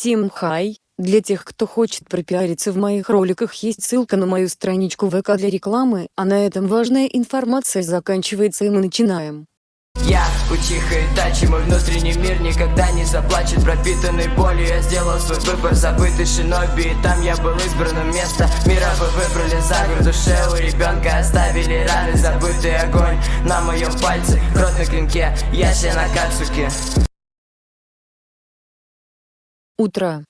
Всем хай! Для тех, кто хочет пропиариться в моих роликах есть ссылка на мою страничку ВК для рекламы, а на этом важная информация заканчивается и мы начинаем. Я учиха и тачи, мой внутренний мир никогда не заплачет Пропитанный болью я сделал свой выбор, забытый шиноби И там я был избранным место Мира вы выбрали за город душе у ребенка Оставили раны, забытый огонь На моем пальце, кровь на клинке Я на Кацуке Утро.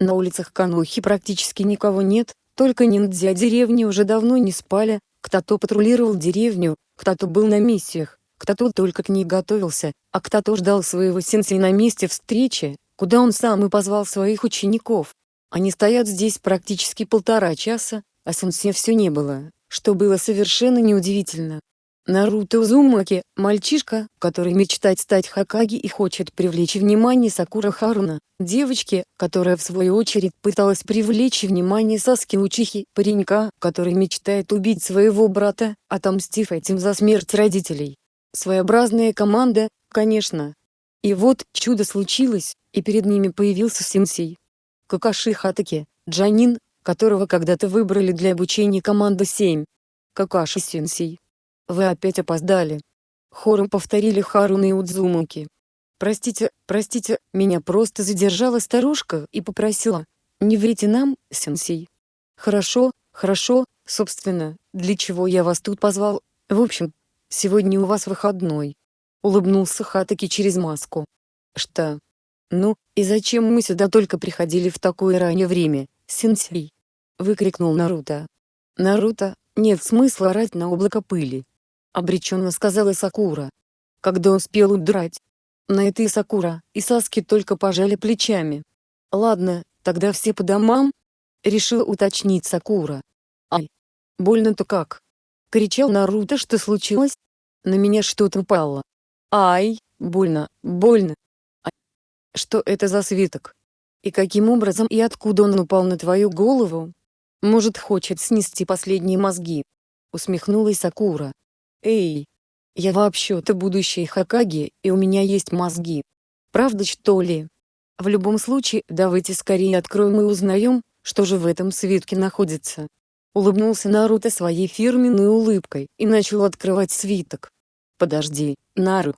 На улицах Канухи практически никого нет, только ниндзя деревни уже давно не спали, кто-то патрулировал деревню, кто-то был на миссиях, кто-то только к ней готовился, а кто-то ждал своего сенсей на месте встречи, куда он сам и позвал своих учеников. Они стоят здесь практически полтора часа, а сенсей все не было, что было совершенно неудивительно. Наруто Узумаки – мальчишка, который мечтает стать Хокаги и хочет привлечь внимание Сакура Харуна, девочки, которая в свою очередь пыталась привлечь внимание Саски Учихи, паренька, который мечтает убить своего брата, отомстив этим за смерть родителей. Своеобразная команда, конечно. И вот, чудо случилось, и перед ними появился Синсей. Какаши Хатаки, Джанин, которого когда-то выбрали для обучения команды 7. Какаши Синсей. Вы опять опоздали. Хором повторили Харуна и Удзумаки. Простите, простите, меня просто задержала старушка и попросила. Не врите нам, сенсей. Хорошо, хорошо, собственно, для чего я вас тут позвал. В общем, сегодня у вас выходной. Улыбнулся Хатаки через маску. Что? Ну, и зачем мы сюда только приходили в такое раннее время, сенсей? Выкрикнул Наруто. Наруто, нет смысла орать на облако пыли обреченно сказала Сакура. Когда успел удрать? На это и Сакура, и Саски только пожали плечами. Ладно, тогда все по домам? Решил уточнить Сакура. Ай! Больно-то как? Кричал Наруто, что случилось? На меня что-то упало. Ай, больно, больно. Ай. Что это за свиток? И каким образом и откуда он упал на твою голову? Может хочет снести последние мозги? Усмехнулась Сакура. Эй! Я вообще-то будущий Хакаги, и у меня есть мозги. Правда что ли? В любом случае, давайте скорее откроем и узнаем, что же в этом свитке находится. Улыбнулся Наруто своей фирменной улыбкой и начал открывать свиток. Подожди, Нару.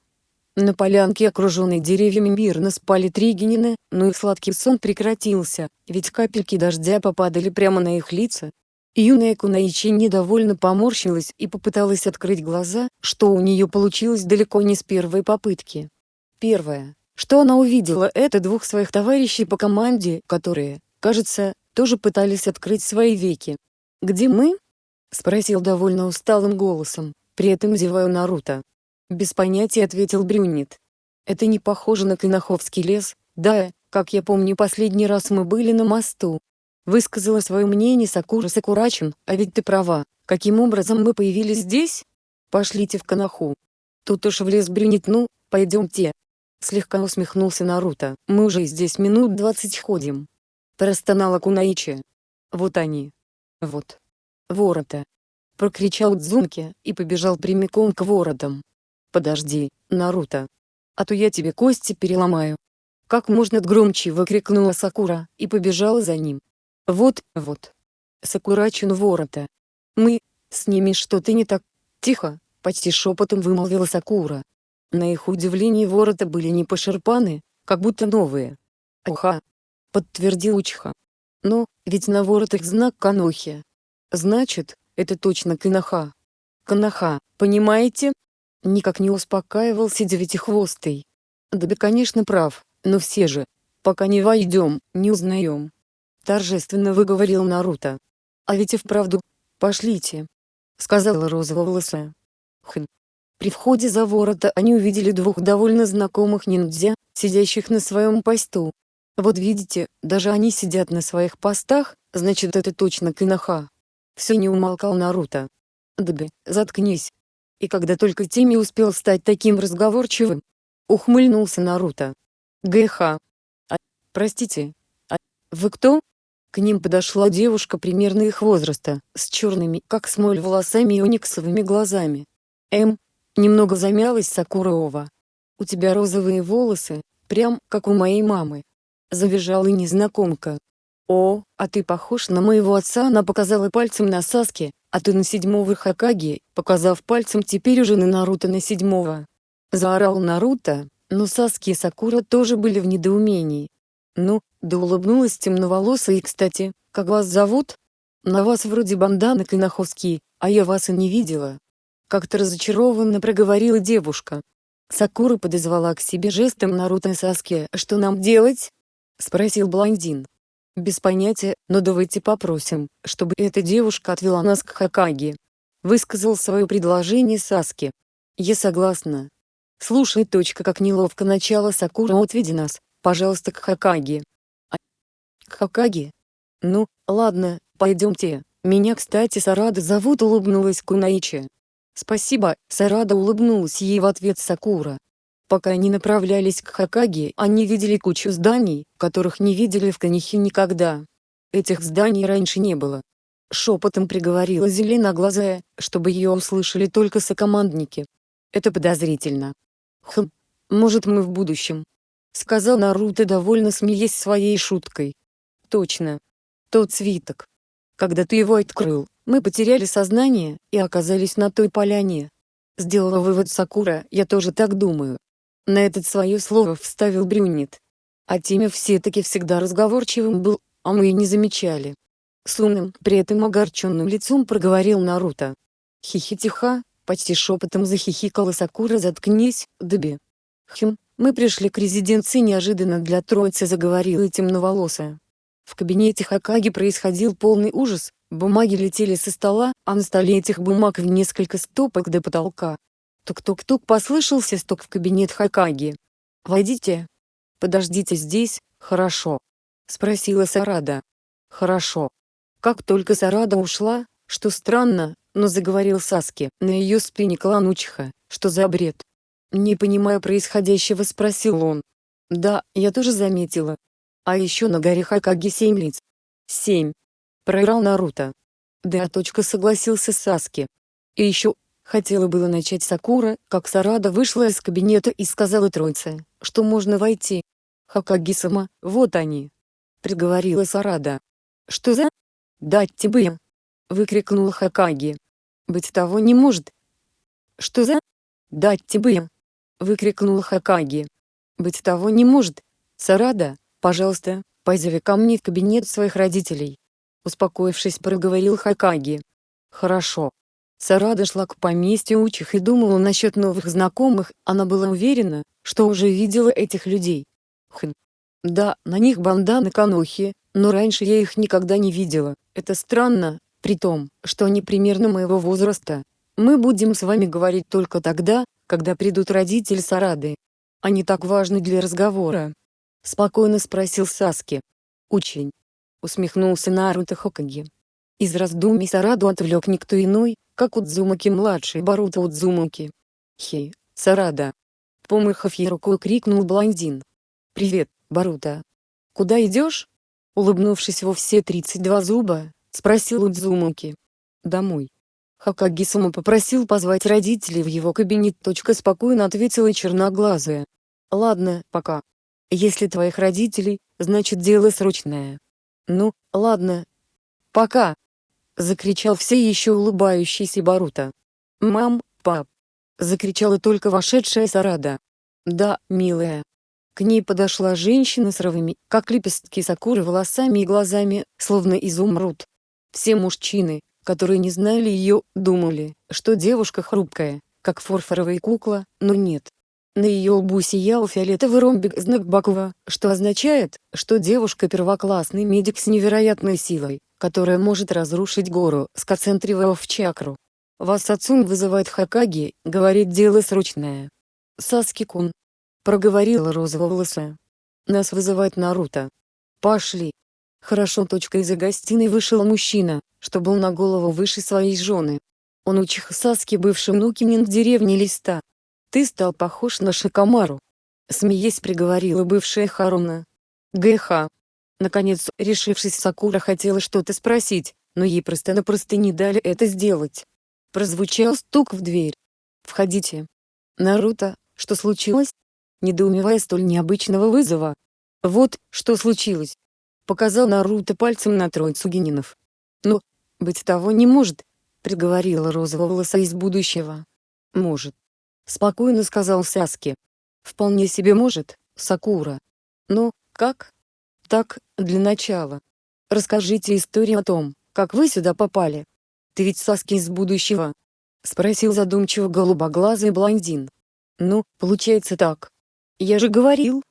На полянке, окруженной деревьями мирно спали три генина, но их сладкий сон прекратился, ведь капельки дождя попадали прямо на их лица, Юная Кунаичи недовольно поморщилась и попыталась открыть глаза, что у нее получилось далеко не с первой попытки. Первое, что она увидела это двух своих товарищей по команде, которые, кажется, тоже пытались открыть свои веки. «Где мы?» — спросил довольно усталым голосом, при этом зевая Наруто. Без понятия ответил Брюнет. «Это не похоже на Клиноховский лес, да, как я помню последний раз мы были на мосту, Высказала свое мнение Сакура Сакурачин, а ведь ты права, каким образом мы появились здесь? Пошлите в Канаху. Тут уж влез брюнет ну, пойдемте. Слегка усмехнулся Наруто, мы уже здесь минут двадцать ходим. Простонала Кунаичи. Вот они. Вот. Ворота. Прокричал Дзунки и побежал прямиком к воротам. Подожди, Наруто. А то я тебе кости переломаю. Как можно громче выкрикнула Сакура и побежала за ним. Вот, вот. Сакурачен ворота. Мы, с ними что-то не так. Тихо, почти шепотом вымолвила Сакура. На их удивление ворота были не пошерпаны, как будто новые. Уха. Подтвердил Учха. Но, ведь на воротах знак Канохи. Значит, это точно Канаха. Канаха, понимаете? Никак не успокаивался девятихвостый. Да, да конечно прав, но все же, пока не войдем, не узнаем торжественно выговорил Наруто. «А ведь и вправду, пошлите», — сказала розоволосая. Хм. При входе за ворота они увидели двух довольно знакомых ниндзя, сидящих на своем посту. Вот видите, даже они сидят на своих постах, значит это точно Киноха. Все не умолкал Наруто. Дби, заткнись. И когда только Тими успел стать таким разговорчивым, ухмыльнулся Наруто. ГХ. А, простите. А, вы кто? К ним подошла девушка примерно их возраста, с черными, как смоль волосами и униксовыми глазами. М. Немного замялась Сакурова. У тебя розовые волосы, прям как у моей мамы. Завизжала незнакомка. «О, а ты похож на моего отца!» Она показала пальцем на Саски, а ты на седьмого Хакаги, показав пальцем теперь уже на Наруто на седьмого. Заорал Наруто, но Саски и Сакура тоже были в недоумении. Ну, да улыбнулась темноволосая и кстати, как вас зовут? На вас вроде банданы Канаховский, а я вас и не видела. Как-то разочарованно проговорила девушка. Сакура подозвала к себе жестом Наруто и Саски. «Что нам делать?» — спросил блондин. «Без понятия, но давайте попросим, чтобы эта девушка отвела нас к Хакаге». Высказал свое предложение Саски. «Я согласна». «Слушай, точка, как неловко начало Сакура отведи нас, пожалуйста, к Хакаге». «К Хакаге?» «Ну, ладно, пойдемте. Меня, кстати, Сарада зовут», — улыбнулась Кунаичи. «Спасибо», — Сарада улыбнулась ей в ответ Сакура. Пока они направлялись к Хакаге, они видели кучу зданий, которых не видели в Канихе никогда. Этих зданий раньше не было. Шепотом приговорила зеленоглазая, чтобы ее услышали только сокомандники. Это подозрительно. Хм, может мы в будущем. Сказал Наруто довольно смеясь своей шуткой. Точно. Тот свиток. Когда ты его открыл, мы потеряли сознание и оказались на той поляне. Сделала вывод Сакура, я тоже так думаю. На этот свое слово вставил брюнет. А Тимя все-таки всегда разговорчивым был, а мы и не замечали. С умным, при этом огорченным лицом проговорил Наруто. Хихитиха, почти шепотом захихикала Сакура «Заткнись, Дби». Хм, мы пришли к резиденции неожиданно для троицы заговорила темноволосая. В кабинете Хакаги происходил полный ужас, бумаги летели со стола, а на столе этих бумаг в несколько стопок до потолка. Тук-тук-тук послышался стук в кабинет Хакаги. «Войдите». «Подождите здесь, хорошо?» — спросила Сарада. «Хорошо». Как только Сарада ушла, что странно, но заговорил Саски, на ее спине клан Учиха, что за бред? Не понимая происходящего спросил он. Да, я тоже заметила. А еще на горе Хакаги семь лиц. Семь. Проиграл Наруто. Да, точка согласился Саски. И еще, Хотела было начать Сакура, как Сарада вышла из кабинета и сказала троице, что можно войти. Хакаги-сама, вот они. Приговорила Сарада. Что за? Дать тебе. Выкрикнула Хакаги. Быть того не может. Что за? Дать тебе. Выкрикнула Хакаги. Быть того не может. Сарада, пожалуйста, позови ко мне в кабинет своих родителей. Успокоившись проговорил Хакаги. Хорошо. Сарада шла к поместью учих и думала насчет новых знакомых, она была уверена, что уже видела этих людей. Хм. Да, на них банданы канохи, но раньше я их никогда не видела, это странно, при том, что они примерно моего возраста. Мы будем с вами говорить только тогда, когда придут родители Сарады. Они так важны для разговора. Спокойно спросил Саски. Очень. Усмехнулся Наруто Хокаги. Из раздумий Сараду отвлек никто иной, как Удзумаки-младший Баруто Удзумаки. «Хей, Сарада!» Помыхав ей рукой крикнул блондин. «Привет, Баруто!» «Куда идешь?» Улыбнувшись во все 32 зуба, спросил Удзумаки. «Домой». Хакаги-сама попросил позвать родителей в его кабинет. Точка спокойно ответила черноглазая. «Ладно, пока. Если твоих родителей, значит дело срочное. Ну, ладно. Пока!» — закричал все еще улыбающийся Барута. «Мам, пап!» — закричала только вошедшая Сарада. «Да, милая». К ней подошла женщина с ровыми, как лепестки сакуры волосами и глазами, словно изумруд. Все мужчины, которые не знали ее, думали, что девушка хрупкая, как фарфоровая кукла, но нет. На ее лбу сиял фиолетовый ромбик знак Бакова, что означает, что девушка первоклассный медик с невероятной силой которая может разрушить гору, сконцентрировав чакру. Вас отцом вызывает Хакаги, говорит дело срочное. Саски-кун. Проговорила розоволосая. Нас вызывает Наруто. Пошли. Хорошо. Точка из-за гостиной вышел мужчина, что был на голову выше своей жены. Он учих Саски бывший внукинин в деревне Листа. Ты стал похож на Шикамару. Смеясь приговорила бывшая Харуна. ГХ. Наконец, решившись Сакура хотела что-то спросить, но ей просто-напросто не дали это сделать. Прозвучал стук в дверь. «Входите». «Наруто, что случилось?» Недоумевая столь необычного вызова. Вот, что случилось. Показал Наруто пальцем на троицу генинов. Ну, быть того не может, приговорила розоволоса из будущего. Может. Спокойно сказал Саски. Вполне себе может, Сакура. Но, как? Так, для начала. Расскажите историю о том, как вы сюда попали. Ты ведь Саски из будущего? Спросил задумчиво голубоглазый блондин. Ну, получается так. Я же говорил.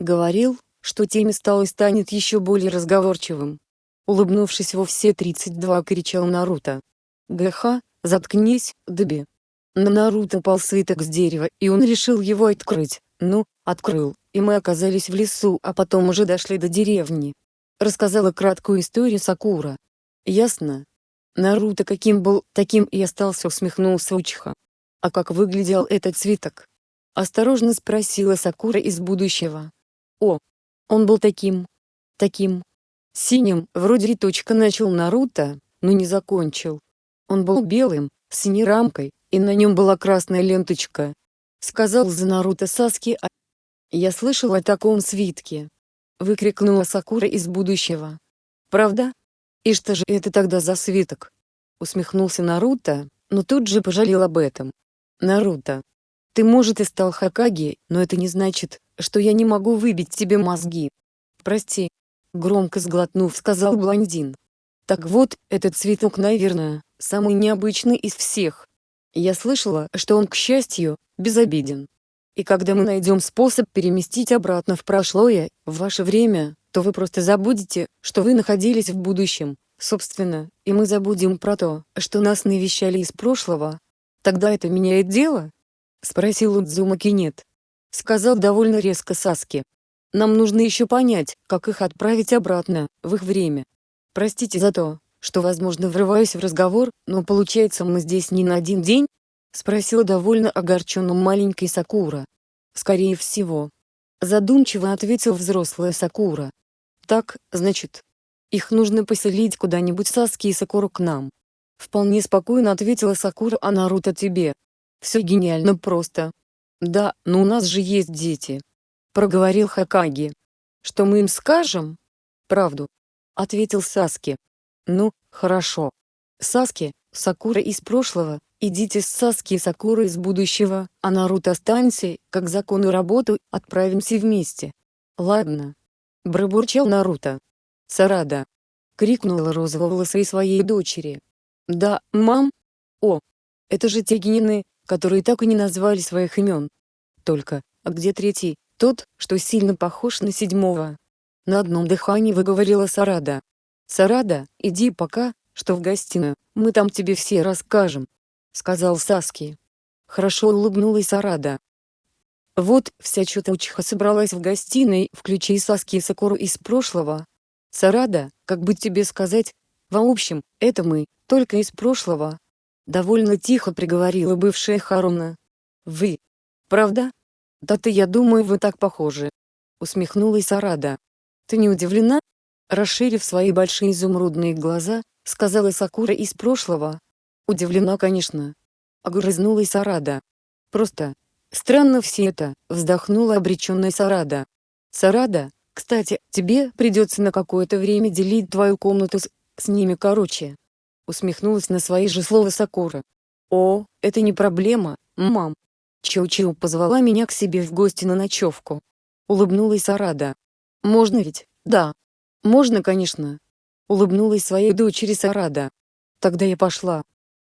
Говорил, что теме стал и станет еще более разговорчивым. Улыбнувшись во все 32 кричал Наруто. ГХ, заткнись, Дби. На Наруто пал свиток с дерева и он решил его открыть. Ну, открыл, и мы оказались в лесу, а потом уже дошли до деревни. Рассказала краткую историю Сакура. Ясно? Наруто каким был, таким и остался усмехнулся Учиха. А как выглядел этот свиток? Осторожно спросила Сакура из будущего. О, он был таким, таким, синим, вроде риточка начал Наруто, но не закончил. Он был белым, с синей рамкой, и на нем была красная ленточка. Сказал за Наруто Саски а... Я слышал о таком свитке. Выкрикнула Сакура из будущего. Правда? И что же это тогда за свиток? Усмехнулся Наруто, но тут же пожалел об этом. Наруто. Ты может и стал Хакаги, но это не значит, что я не могу выбить тебе мозги. Прости. Громко сглотнув сказал блондин. Так вот, этот цветок наверное, самый необычный из всех. Я слышала, что он к счастью, безобиден. И когда мы найдем способ переместить обратно в прошлое, в ваше время, то вы просто забудете, что вы находились в будущем, собственно, и мы забудем про то, что нас навещали из прошлого. Тогда это меняет дело? Спросил Удзума Кинет. Сказал довольно резко Саски. Нам нужно еще понять, как их отправить обратно, в их время. Простите за то, что возможно врываюсь в разговор, но получается мы здесь не на один день? Спросила довольно огорченным маленький Сакура. Скорее всего. Задумчиво ответил взрослая Сакура. Так, значит, их нужно поселить куда-нибудь Саски и Сакуру к нам. Вполне спокойно ответила Сакура, а Наруто тебе. Все гениально просто. Да, но у нас же есть дети. Проговорил Хакаги. Что мы им скажем? Правду. Ответил Саски. Ну, хорошо. Саски, Сакура из прошлого, идите с Саски и Сакурой из будущего, а Наруто останься, как закону работу, отправимся вместе. Ладно. Пробурчал Наруто. Сарада. Крикнула розоволосой своей дочери. Да, мам? О, это же те генины, которые так и не назвали своих имен. Только, а где третий, тот, что сильно похож на седьмого? На одном дыхании выговорила Сарада. Сарада, иди пока, что в гостиную, мы там тебе все расскажем. Сказал Саски. Хорошо улыбнулась Сарада. Вот, вся чуточка собралась в гостиной, включи Саски и Сакуру из прошлого, Сарада, как бы тебе сказать, в общем, это мы, только из прошлого. Довольно тихо приговорила бывшая Харуна. Вы. Правда? Да-то я думаю вы так похожи. Усмехнулась Сарада. Ты не удивлена? Расширив свои большие изумрудные глаза, сказала Сакура из прошлого. Удивлена, конечно. Огрызнулась Сарада. Просто. Странно все это, вздохнула обреченная Сарада. Сарада, кстати, тебе придется на какое-то время делить твою комнату с, с ними короче. Усмехнулась на свои же слова Сакура. О, это не проблема, мам. Чоу-Чоу позвала меня к себе в гости на ночевку. Улыбнулась Сарада. Можно ведь, да. Можно, конечно. Улыбнулась своей дочери Сарада. Тогда я пошла.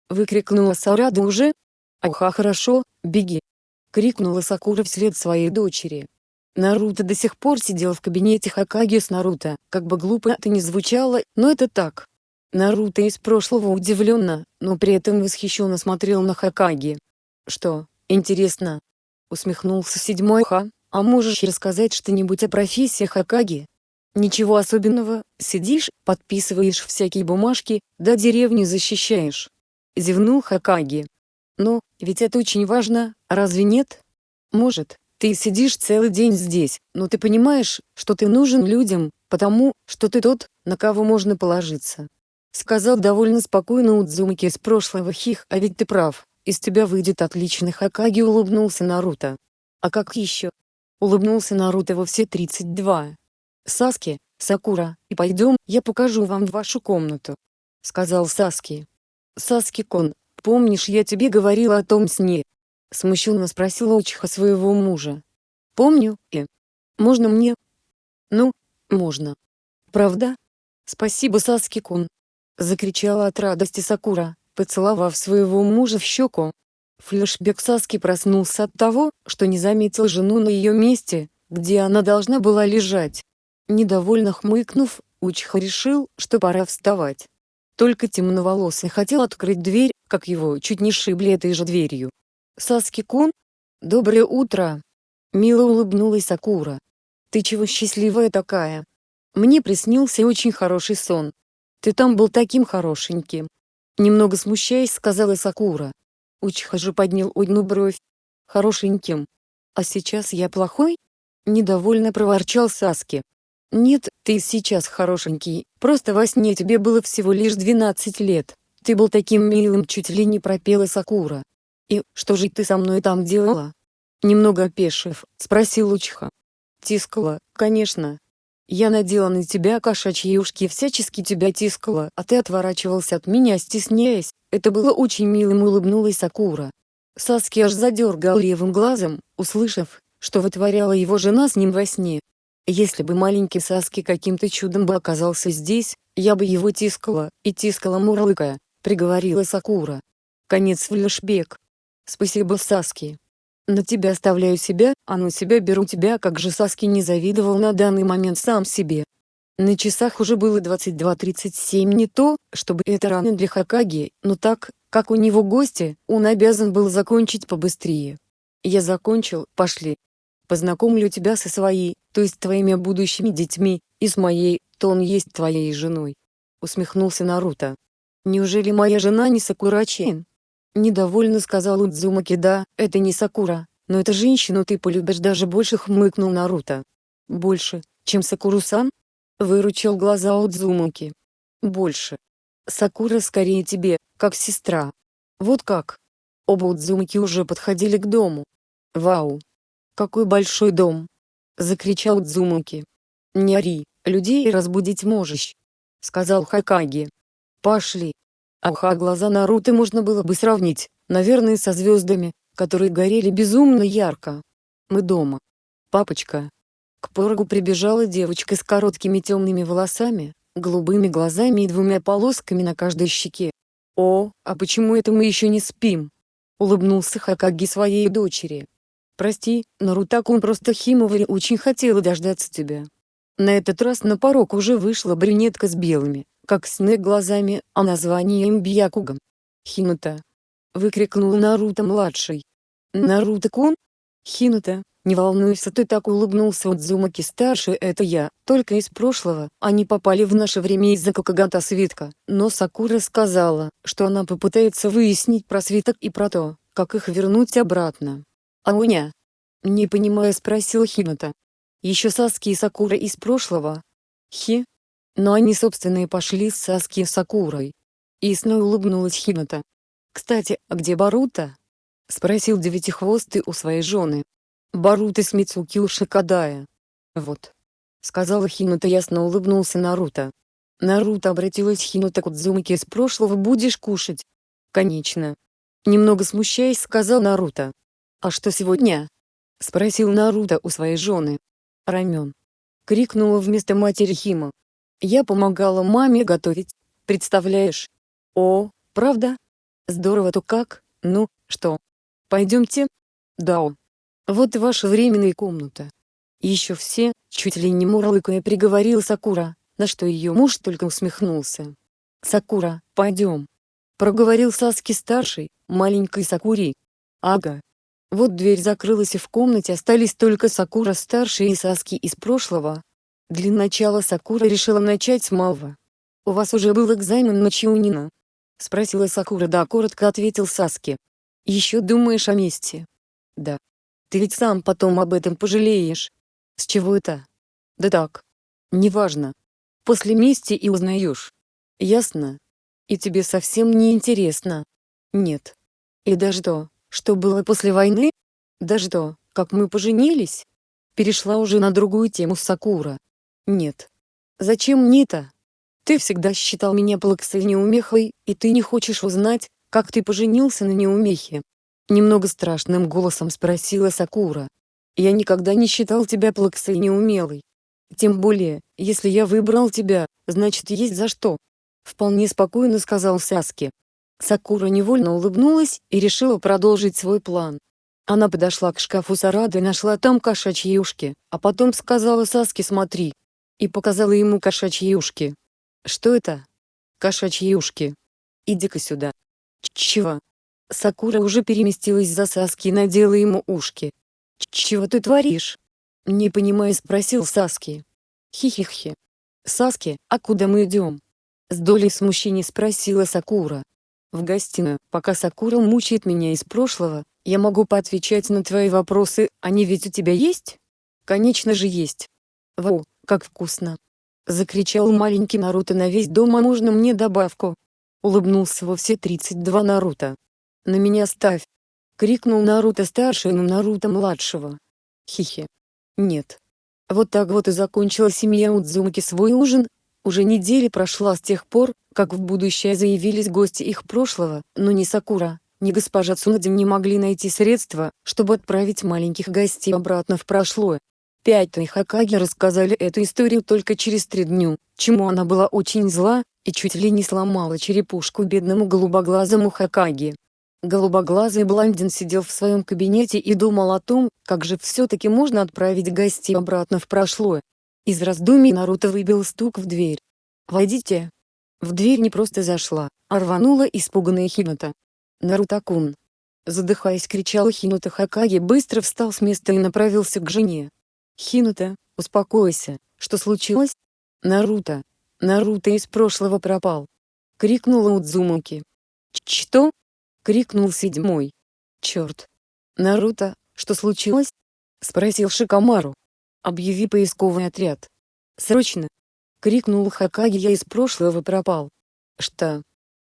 Выкрикнула Сарада уже. Аха, хорошо, беги. Крикнула Сакура вслед своей дочери. Наруто до сих пор сидел в кабинете Хакаги с Наруто, как бы глупо это ни звучало, но это так. Наруто из прошлого удивленно, но при этом восхищенно смотрел на Хакаги. «Что, интересно?» Усмехнулся седьмой Ха, «А можешь рассказать что-нибудь о профессии Хакаги?» «Ничего особенного, сидишь, подписываешь всякие бумажки, да деревню защищаешь». Зевнул Хакаги. «Но, ведь это очень важно, разве нет?» «Может, ты сидишь целый день здесь, но ты понимаешь, что ты нужен людям, потому, что ты тот, на кого можно положиться. Сказал довольно спокойно Удзумаки из прошлого хих, а ведь ты прав, из тебя выйдет отличный Хакаги улыбнулся Наруто. А как еще? Улыбнулся Наруто во все 32. Саски, Сакура, и пойдем, я покажу вам вашу комнату. Сказал Саски. Саски-кон, помнишь я тебе говорила о том сне? Смущенно спросила Учиха своего мужа. Помню, и. Можно мне? Ну, можно. Правда? Спасибо, Саски-кун. Закричала от радости Сакура, поцеловав своего мужа в щеку. Флешбек Саски проснулся от того, что не заметил жену на ее месте, где она должна была лежать. Недовольно хмыкнув, Учиха решил, что пора вставать. Только темноволосый хотел открыть дверь, как его чуть не шибли этой же дверью. «Саски-кун? Доброе утро!» Мило улыбнулась Сакура. «Ты чего счастливая такая? Мне приснился очень хороший сон. Ты там был таким хорошеньким». Немного смущаясь, сказала Сакура. Учиха же поднял одну бровь. «Хорошеньким. А сейчас я плохой?» Недовольно проворчал Саски. «Нет, ты сейчас хорошенький, просто во сне тебе было всего лишь 12 лет. Ты был таким милым, чуть ли не пропела Сакура. И что же ты со мной там делала?» Немного опешив, спросил Учиха. «Тискала, конечно. Я надела на тебя кошачьи ушки и всячески тебя тискала, а ты отворачивался от меня стесняясь. Это было очень милым улыбнулась Сакура. Саски аж задергал левым глазом, услышав, что вытворяла его жена с ним во сне. Если бы маленький Саски каким-то чудом бы оказался здесь, я бы его тискала, и тискала мурлыкая, приговорила Сакура. Конец флешбек. Спасибо Саски. На тебя оставляю себя, а на себя беру тебя как же Саски не завидовал на данный момент сам себе. На часах уже было 22.37 не то, чтобы это рано для Хакаги, но так, как у него гости, он обязан был закончить побыстрее. Я закончил, пошли познакомлю тебя со своей, то есть твоими будущими детьми, и с моей, то он есть твоей женой. Усмехнулся Наруто. Неужели моя жена не Сакура-чен? Недовольно сказал Удзумаки да, это не Сакура, но эта женщину ты полюбишь даже больше хмыкнул Наруто. Больше, чем Сакуру-сан? Выручил глаза Удзумаки. Больше. Сакура скорее тебе, как сестра. Вот как. Оба Удзумаки уже подходили к дому. Вау, «Какой большой дом!» — закричал Дзумаки. «Не ори, людей разбудить можешь!» — сказал Хакаги. «Пошли!» Аха глаза Наруто можно было бы сравнить, наверное со звездами, которые горели безумно ярко. «Мы дома. Папочка!» К порогу прибежала девочка с короткими темными волосами, голубыми глазами и двумя полосками на каждой щеке. «О, а почему это мы еще не спим?» — улыбнулся Хакаги своей дочери. Прости, Нарутакун просто Химовари очень хотела дождаться тебя. На этот раз на порог уже вышла брюнетка с белыми, как снег глазами, а названием Бьякугом. Хинута. Выкрикнул Наруто-младший. Наруто-кун? Хинута, не волнуйся ты так улыбнулся Удзумаки-старший это я, только из прошлого, они попали в наше время из-за Кокагата свитка, но Сакура сказала, что она попытается выяснить про свиток и про то, как их вернуть обратно. «Ауня?» Не понимая спросил Хината. «Еще Саски и Сакура из прошлого?» «Хи?» Но они собственные пошли с Саски и Сакурой. И снова улыбнулась Хината. «Кстати, а где Барута?» Спросил Девятихвостый у своей жены. «Барута с Мицуки у Шикадая». «Вот». Сказала Хината ясно улыбнулся Наруто. Наруто обратилась Хинута к Удзумаке из прошлого «Будешь кушать?» «Конечно». Немного смущаясь сказал Наруто. «А что сегодня?» — спросил Наруто у своей жены. «Рамен». Крикнула вместо матери Хима. «Я помогала маме готовить, представляешь?» «О, правда? Здорово-то как? Ну, что? Пойдемте?» «Да. Вот и ваша временная комната». Еще все, чуть ли не мурлыкая приговорил Сакура, на что ее муж только усмехнулся. «Сакура, пойдем», — проговорил Саски-старший, маленькой Сакури. «Ага, вот дверь закрылась и в комнате остались только Сакура-старший и Саски из прошлого. Для начала Сакура решила начать с малого. «У вас уже был экзамен на Чиунина?» — спросила Сакура да коротко ответил Саски. «Еще думаешь о месте?» «Да. Ты ведь сам потом об этом пожалеешь». «С чего это?» «Да так. Неважно. После мести и узнаешь». «Ясно. И тебе совсем не интересно?» «Нет. И даже то, что было после войны? Даже то, как мы поженились? Перешла уже на другую тему Сакура. Нет. Зачем мне это? Ты всегда считал меня плаксой неумехой, и ты не хочешь узнать, как ты поженился на неумехе. Немного страшным голосом спросила Сакура. Я никогда не считал тебя плаксой неумелой. Тем более, если я выбрал тебя, значит есть за что. Вполне спокойно сказал Саски. Сакура невольно улыбнулась и решила продолжить свой план. Она подошла к шкафу Сарады и нашла там кошачьи ушки, а потом сказала Саске смотри. И показала ему кошачьи ушки. Что это? Кошачьи ушки. Иди-ка сюда. Чего? Сакура уже переместилась за Саски и надела ему ушки. Чего ты творишь? Не понимая спросил Саски. Хихихи. Саски, а куда мы идем? С долей смущения спросила Сакура. В гостиную, пока Сакура мучает меня из прошлого, я могу поотвечать на твои вопросы, они ведь у тебя есть? Конечно же есть. Вау, как вкусно. Закричал маленький Наруто на весь дом а можно мне добавку? Улыбнулся во все 32 Наруто. На меня ставь. Крикнул Наруто старший на Наруто младшего. Хихи. Нет. Вот так вот и закончила семья Удзумаки свой ужин, уже неделя прошла с тех пор, как в будущее заявились гости их прошлого, но ни Сакура, ни госпожа Цунадин не могли найти средства, чтобы отправить маленьких гостей обратно в прошлое. Пятый Хакаги рассказали эту историю только через три дню, чему она была очень зла, и чуть ли не сломала черепушку бедному голубоглазому Хакаги. Голубоглазый блондин сидел в своем кабинете и думал о том, как же все-таки можно отправить гостей обратно в прошлое. Из раздумий Наруто выбил стук в дверь. «Войдите!» В дверь не просто зашла, а рванула испуганная Хината. «Наруто-кун!» Задыхаясь кричал Хината Хакаги быстро встал с места и направился к жене. «Хината, успокойся, что случилось?» «Наруто! Наруто из прошлого пропал!» Крикнула Удзумаки. «Что?» Крикнул седьмой. «Черт! Наруто, что случилось?» Спросил Шикамару. Объяви поисковый отряд. Срочно! Крикнул Хакаги я из прошлого пропал. Что?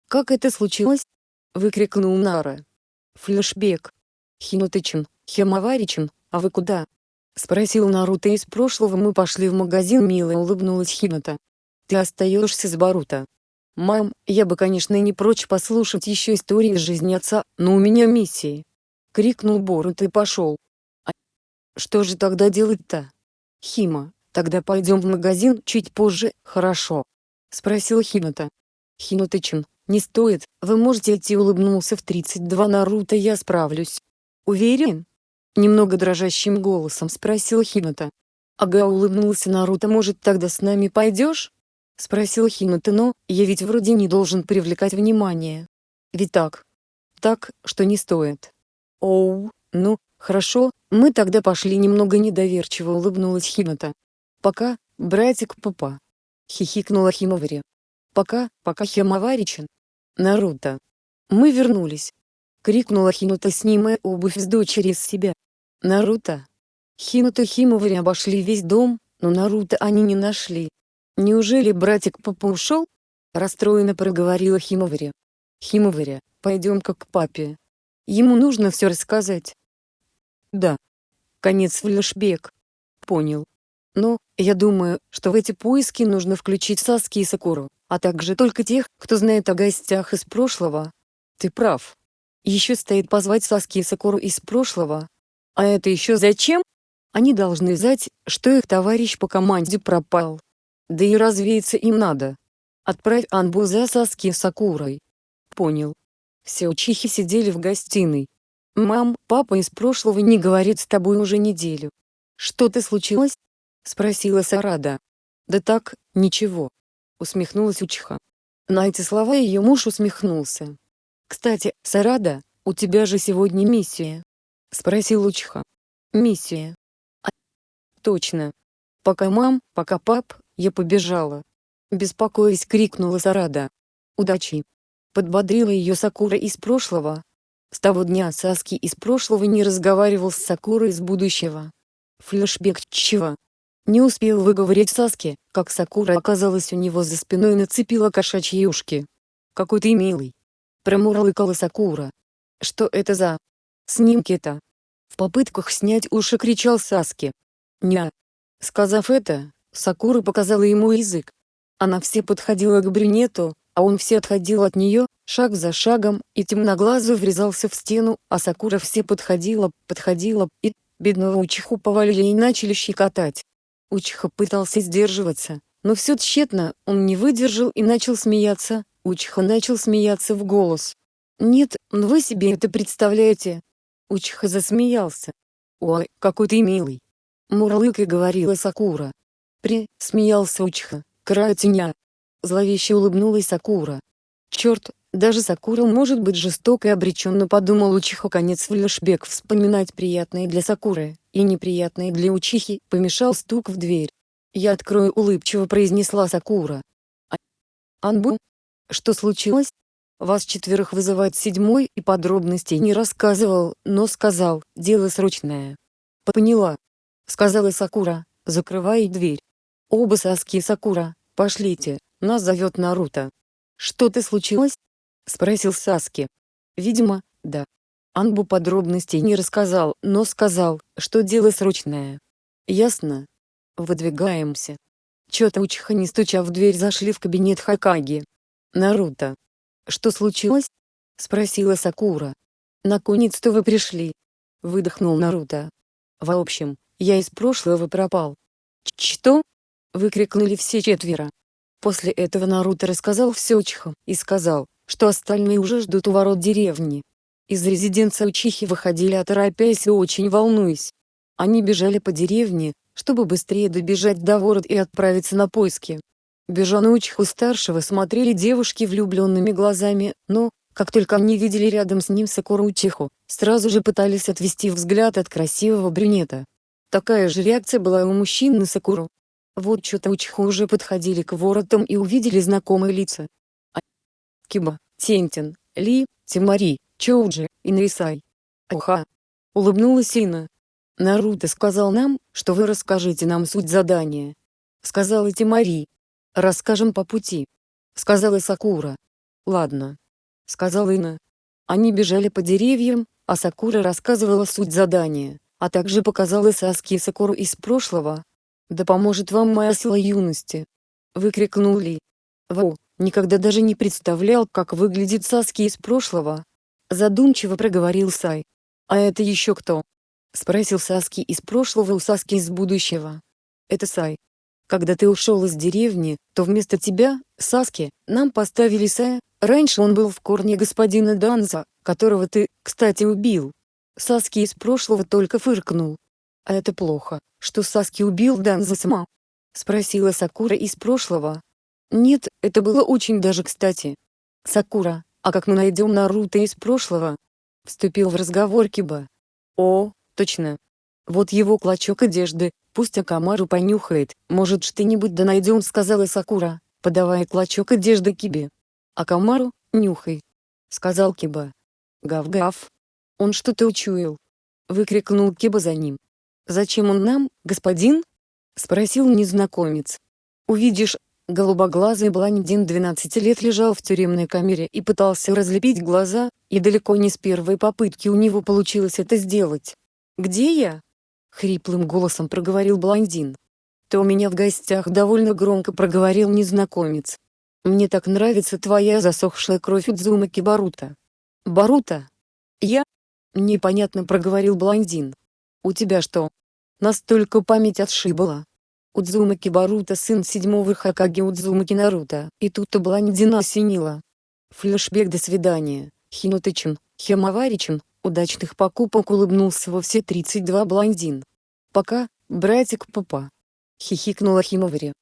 Как это случилось? Выкрикнул Нара. Флешбек. Хинутычин, Химаваричин, а вы куда? Спросил Наруто из прошлого мы пошли в магазин мило улыбнулась Хината. Ты остаешься с Баруто. Мам, я бы конечно не прочь послушать еще истории из жизни отца, но у меня миссии. Крикнул Боруто и пошел. А что же тогда делать-то? Хима, тогда пойдем в магазин чуть позже, хорошо? Спросил Хината. Хинутычин, не стоит, вы можете идти улыбнулся в 32 Наруто я справлюсь. Уверен? Немного дрожащим голосом спросил Хината. Ага улыбнулся Наруто может тогда с нами пойдешь? Спросил Хината но, я ведь вроде не должен привлекать внимание. Ведь так? Так, что не стоит. Оу, ну, хорошо, мы тогда пошли немного недоверчиво улыбнулась Хината. Пока, братик папа. Хихикнула Химовари. Пока, пока Химоваричен. Наруто. Мы вернулись. Крикнула Хинута снимая обувь с дочери с себя. Наруто. Хинута Химовари обошли весь дом, но Наруто они не нашли. Неужели братик папа ушел? Расстроенно проговорила Химовари. Химовари, пойдем-ка к папе. Ему нужно все рассказать. Да. Конец флешбек. Понял. Но, я думаю, что в эти поиски нужно включить Саски и Сакуру, а также только тех, кто знает о гостях из прошлого. Ты прав. Еще стоит позвать Саски и Сакуру из прошлого. А это еще зачем? Они должны знать, что их товарищ по команде пропал. Да и развеяться им надо. Отправь Анбу за Саски и Сакурой. Понял. Все учихи сидели в гостиной, «Мам, папа из прошлого не говорит с тобой уже неделю. Что-то случилось?» — спросила Сарада. «Да так, ничего», — усмехнулась Учиха. На эти слова ее муж усмехнулся. «Кстати, Сарада, у тебя же сегодня миссия?» — спросил Учиха. «Миссия?» а, «Точно. Пока мам, пока пап, я побежала». Беспокоясь крикнула Сарада. «Удачи!» Подбодрила ее Сакура из прошлого, с того дня Саски из прошлого не разговаривал с Сакурой из будущего. Флешбек чего? Не успел выговорить Саски, как Сакура оказалась у него за спиной и нацепила кошачьи ушки. «Какой ты милый!» Промурлыкала Сакура. «Что это за... снимки-то?» В попытках снять уши кричал Саски. «Ня!» Сказав это, Сакура показала ему язык. Она все подходила к брюнету, а он все отходил от нее, шаг за шагом, и темноглазый врезался в стену, а Сакура все подходила, подходила, и бедного Учиху повалили и начали щекотать. Учиха пытался сдерживаться, но все тщетно, он не выдержал и начал смеяться, Учиха начал смеяться в голос. «Нет, но вы себе это представляете?» Учиха засмеялся. «Ой, какой ты милый!» Мурлыкой говорила Сакура. «При», — смеялся Учиха, края теня. Зловеще улыбнулась Сакура. «Черт, даже Сакура может быть жесток и обреченно подумал Учиха конец флешбек вспоминать приятные для Сакуры, и неприятные для Учихи, помешал стук в дверь. «Я открою», — улыбчиво произнесла Сакура. А... «Анбу? Что случилось?» Вас четверых вызывает седьмой и подробностей не рассказывал, но сказал, дело срочное. Поняла. Сказала Сакура, закрывая дверь. Оба Саски и Сакура, пошлите, нас зовет Наруто. Что-то случилось? Спросил Саски. Видимо, да. Анбу подробностей не рассказал, но сказал, что дело срочное. Ясно. Выдвигаемся. Чё-то Учиха не стуча в дверь зашли в кабинет Хакаги. Наруто, «Что случилось?» — спросила Сакура. «Наконец-то вы пришли!» — выдохнул Наруто. «В общем, я из прошлого пропал». «Что?» — выкрикнули все четверо. После этого Наруто рассказал все Учихам и сказал, что остальные уже ждут у ворот деревни. Из резиденции Учихи выходили оторопясь и очень волнуясь. Они бежали по деревне, чтобы быстрее добежать до ворот и отправиться на поиски. Бежа на Учиху-старшего смотрели девушки влюбленными глазами, но, как только они видели рядом с ним Сакуру Учиху, сразу же пытались отвести взгляд от красивого брюнета. Такая же реакция была у мужчин на Сакуру. Вот что-то Учиху уже подходили к воротам и увидели знакомые лица. Киба, Тентин, Ли, Тимари, Чоуджи, Инрисай. Уха! Улыбнулась Ина. Наруто сказал нам, что вы расскажете нам суть задания. Сказала Тимари. «Расскажем по пути», — сказала Сакура. «Ладно», — сказала Ина. Они бежали по деревьям, а Сакура рассказывала суть задания, а также показала Саски Сакуру из прошлого. «Да поможет вам моя сила юности!» — выкрикнул Ли. «Вау, никогда даже не представлял, как выглядит Саски из прошлого!» Задумчиво проговорил Сай. «А это еще кто?» — спросил Саски из прошлого у Саски из будущего. «Это Сай», когда ты ушел из деревни, то вместо тебя, Саски, нам поставили Сая, раньше он был в корне господина Данза, которого ты, кстати убил. Саски из прошлого только фыркнул. А это плохо, что Саски убил Данза сама? Спросила Сакура из прошлого. Нет, это было очень даже кстати. Сакура, а как мы найдем Наруто из прошлого? Вступил в разговор Киба. О, точно. Вот его клочок одежды, Пусть Акамару понюхает, может что-нибудь да найдем, сказала Сакура, подавая клочок одежды Кибе. Акамару, нюхай, сказал Киба. Гав-гав. Он что-то учуял. Выкрикнул Киба за ним. Зачем он нам, господин? Спросил незнакомец. Увидишь, голубоглазый блондин 12 лет лежал в тюремной камере и пытался разлепить глаза, и далеко не с первой попытки у него получилось это сделать. «Где я?» — хриплым голосом проговорил блондин. «Ты у меня в гостях довольно громко проговорил незнакомец. Мне так нравится твоя засохшая кровь Удзумаки Барута». «Барута? Я?» — непонятно проговорил блондин. «У тебя что? Настолько память отшибала?» Удзумаки Барута сын седьмого Хакаги Удзумаки Наруто, и тут-то блондина осенила. Флешбек до свидания, Хинутычин, Хемаваричин, Удачных покупок улыбнулся во все 32 блондин. Пока, братик папа. Хихикнула Химовари.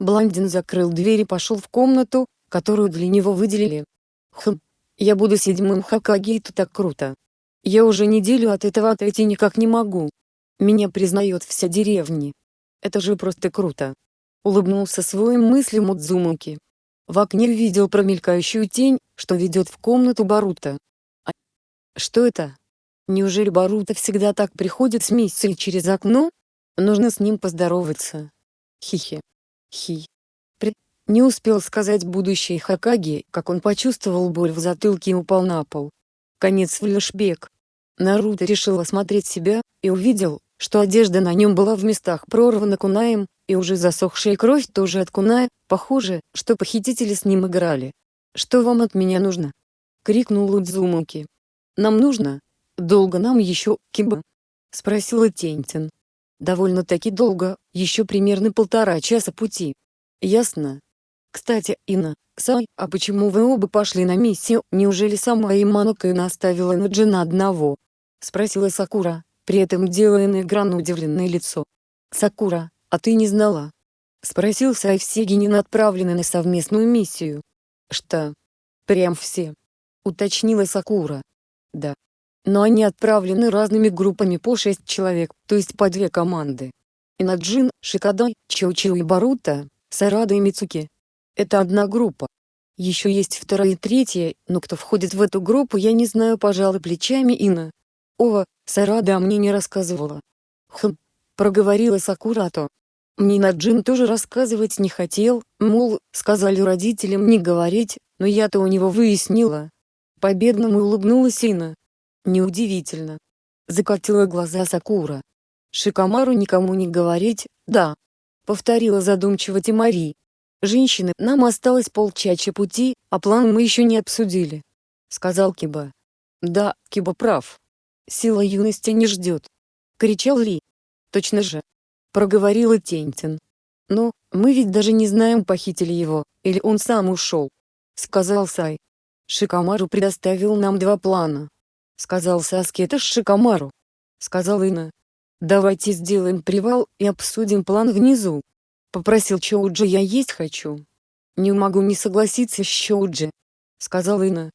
Блондин закрыл дверь и пошел в комнату, которую для него выделили. Хм, я буду седьмым Хакаги, это так круто. Я уже неделю от этого отойти никак не могу. Меня признает вся деревня. Это же просто круто. Улыбнулся своим мыслям Удзумаки. В окне видел промелькающую тень, что ведет в комнату Барута. Что это? Неужели Барута всегда так приходит с миссией через окно? Нужно с ним поздороваться. Хихи. Хи. При... Не успел сказать будущий Хакаги, как он почувствовал боль в затылке и упал на пол. Конец флешбек. Наруто решил осмотреть себя, и увидел, что одежда на нем была в местах прорвана кунаем, и уже засохшая кровь тоже от куная, похоже, что похитители с ним играли. «Что вам от меня нужно?» — крикнул Удзумаки. «Нам нужно? Долго нам еще, Киба?» — спросила Тентин. «Довольно-таки долго, еще примерно полтора часа пути». «Ясно. Кстати, Ина, Сай, а почему вы оба пошли на миссию? Неужели сама Иманока Ина оставила Наджина одного?» — спросила Сакура, при этом делая на экран удивленное лицо. «Сакура, а ты не знала?» — спросил Сай все генин отправлены на совместную миссию. «Что? Прям все?» — уточнила Сакура. «Да. Но они отправлены разными группами по шесть человек, то есть по две команды. Инаджин, Шикадай, Чоучио и Барута, Сарада и Мицуки. Это одна группа. Еще есть вторая и третья, но кто входит в эту группу я не знаю пожалуй плечами Ина. Ова, Сарада мне не рассказывала. Хм, проговорила Сакурато. Мне Наджин тоже рассказывать не хотел, мол, сказали родителям не говорить, но я-то у него выяснила. Победному улыбнулась Ина. Неудивительно. Закатила глаза Сакура. Шикамару никому не говорить, да. Повторила задумчиво Тимари. «Женщины, нам осталось полчача пути, а план мы еще не обсудили», — сказал Киба. «Да, Киба прав. Сила юности не ждет», — кричал Ли. «Точно же», — проговорила Тентин. «Но, мы ведь даже не знаем, похитили его, или он сам ушел», — сказал Сай. «Шикамару предоставил нам два плана», — сказал Саски. «Это Шикамару», — сказал Ина. «Давайте сделаем привал и обсудим план внизу», Попросил Чоуджи я есть хочу. Не могу не согласиться с Чоуджи. Сказала Ина.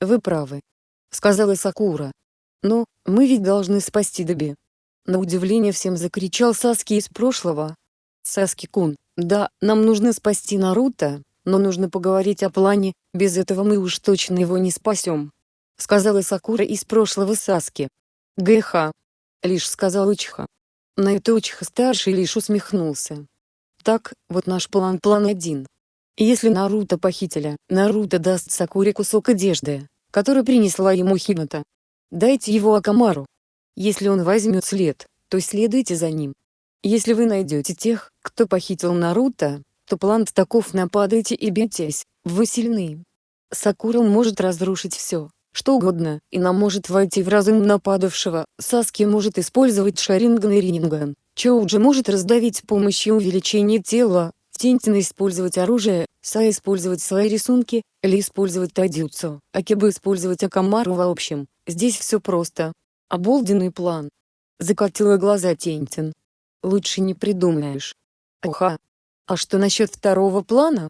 Вы правы. Сказала Сакура. Но, мы ведь должны спасти Доби. На удивление всем закричал Саски из прошлого. Саски-кун, да, нам нужно спасти Наруто, но нужно поговорить о плане, без этого мы уж точно его не спасем. Сказала Сакура из прошлого Саски. ГХ. Лишь сказал Учиха. На это Учиха-старший лишь усмехнулся. Так, вот наш план план один. Если Наруто похитили, Наруто даст Сакуре кусок одежды, который принесла ему Хината. Дайте его Акамару. Если он возьмет след, то следуйте за ним. Если вы найдете тех, кто похитил Наруто, то план таков нападайте и бейтесь, вы сильны. Сакура может разрушить все, что угодно, и нам может войти в разум нападавшего, Саски может использовать Шаринган и Рининган, Чоуджи может раздавить с помощью увеличения тела, Тинтина использовать оружие, Са использовать свои рисунки, Ли использовать Тадюцу, Акиба использовать Акамару в общем, здесь все просто. Оболденный план. Закатила глаза Тентин. Лучше не придумаешь. Оха. А что насчет второго плана?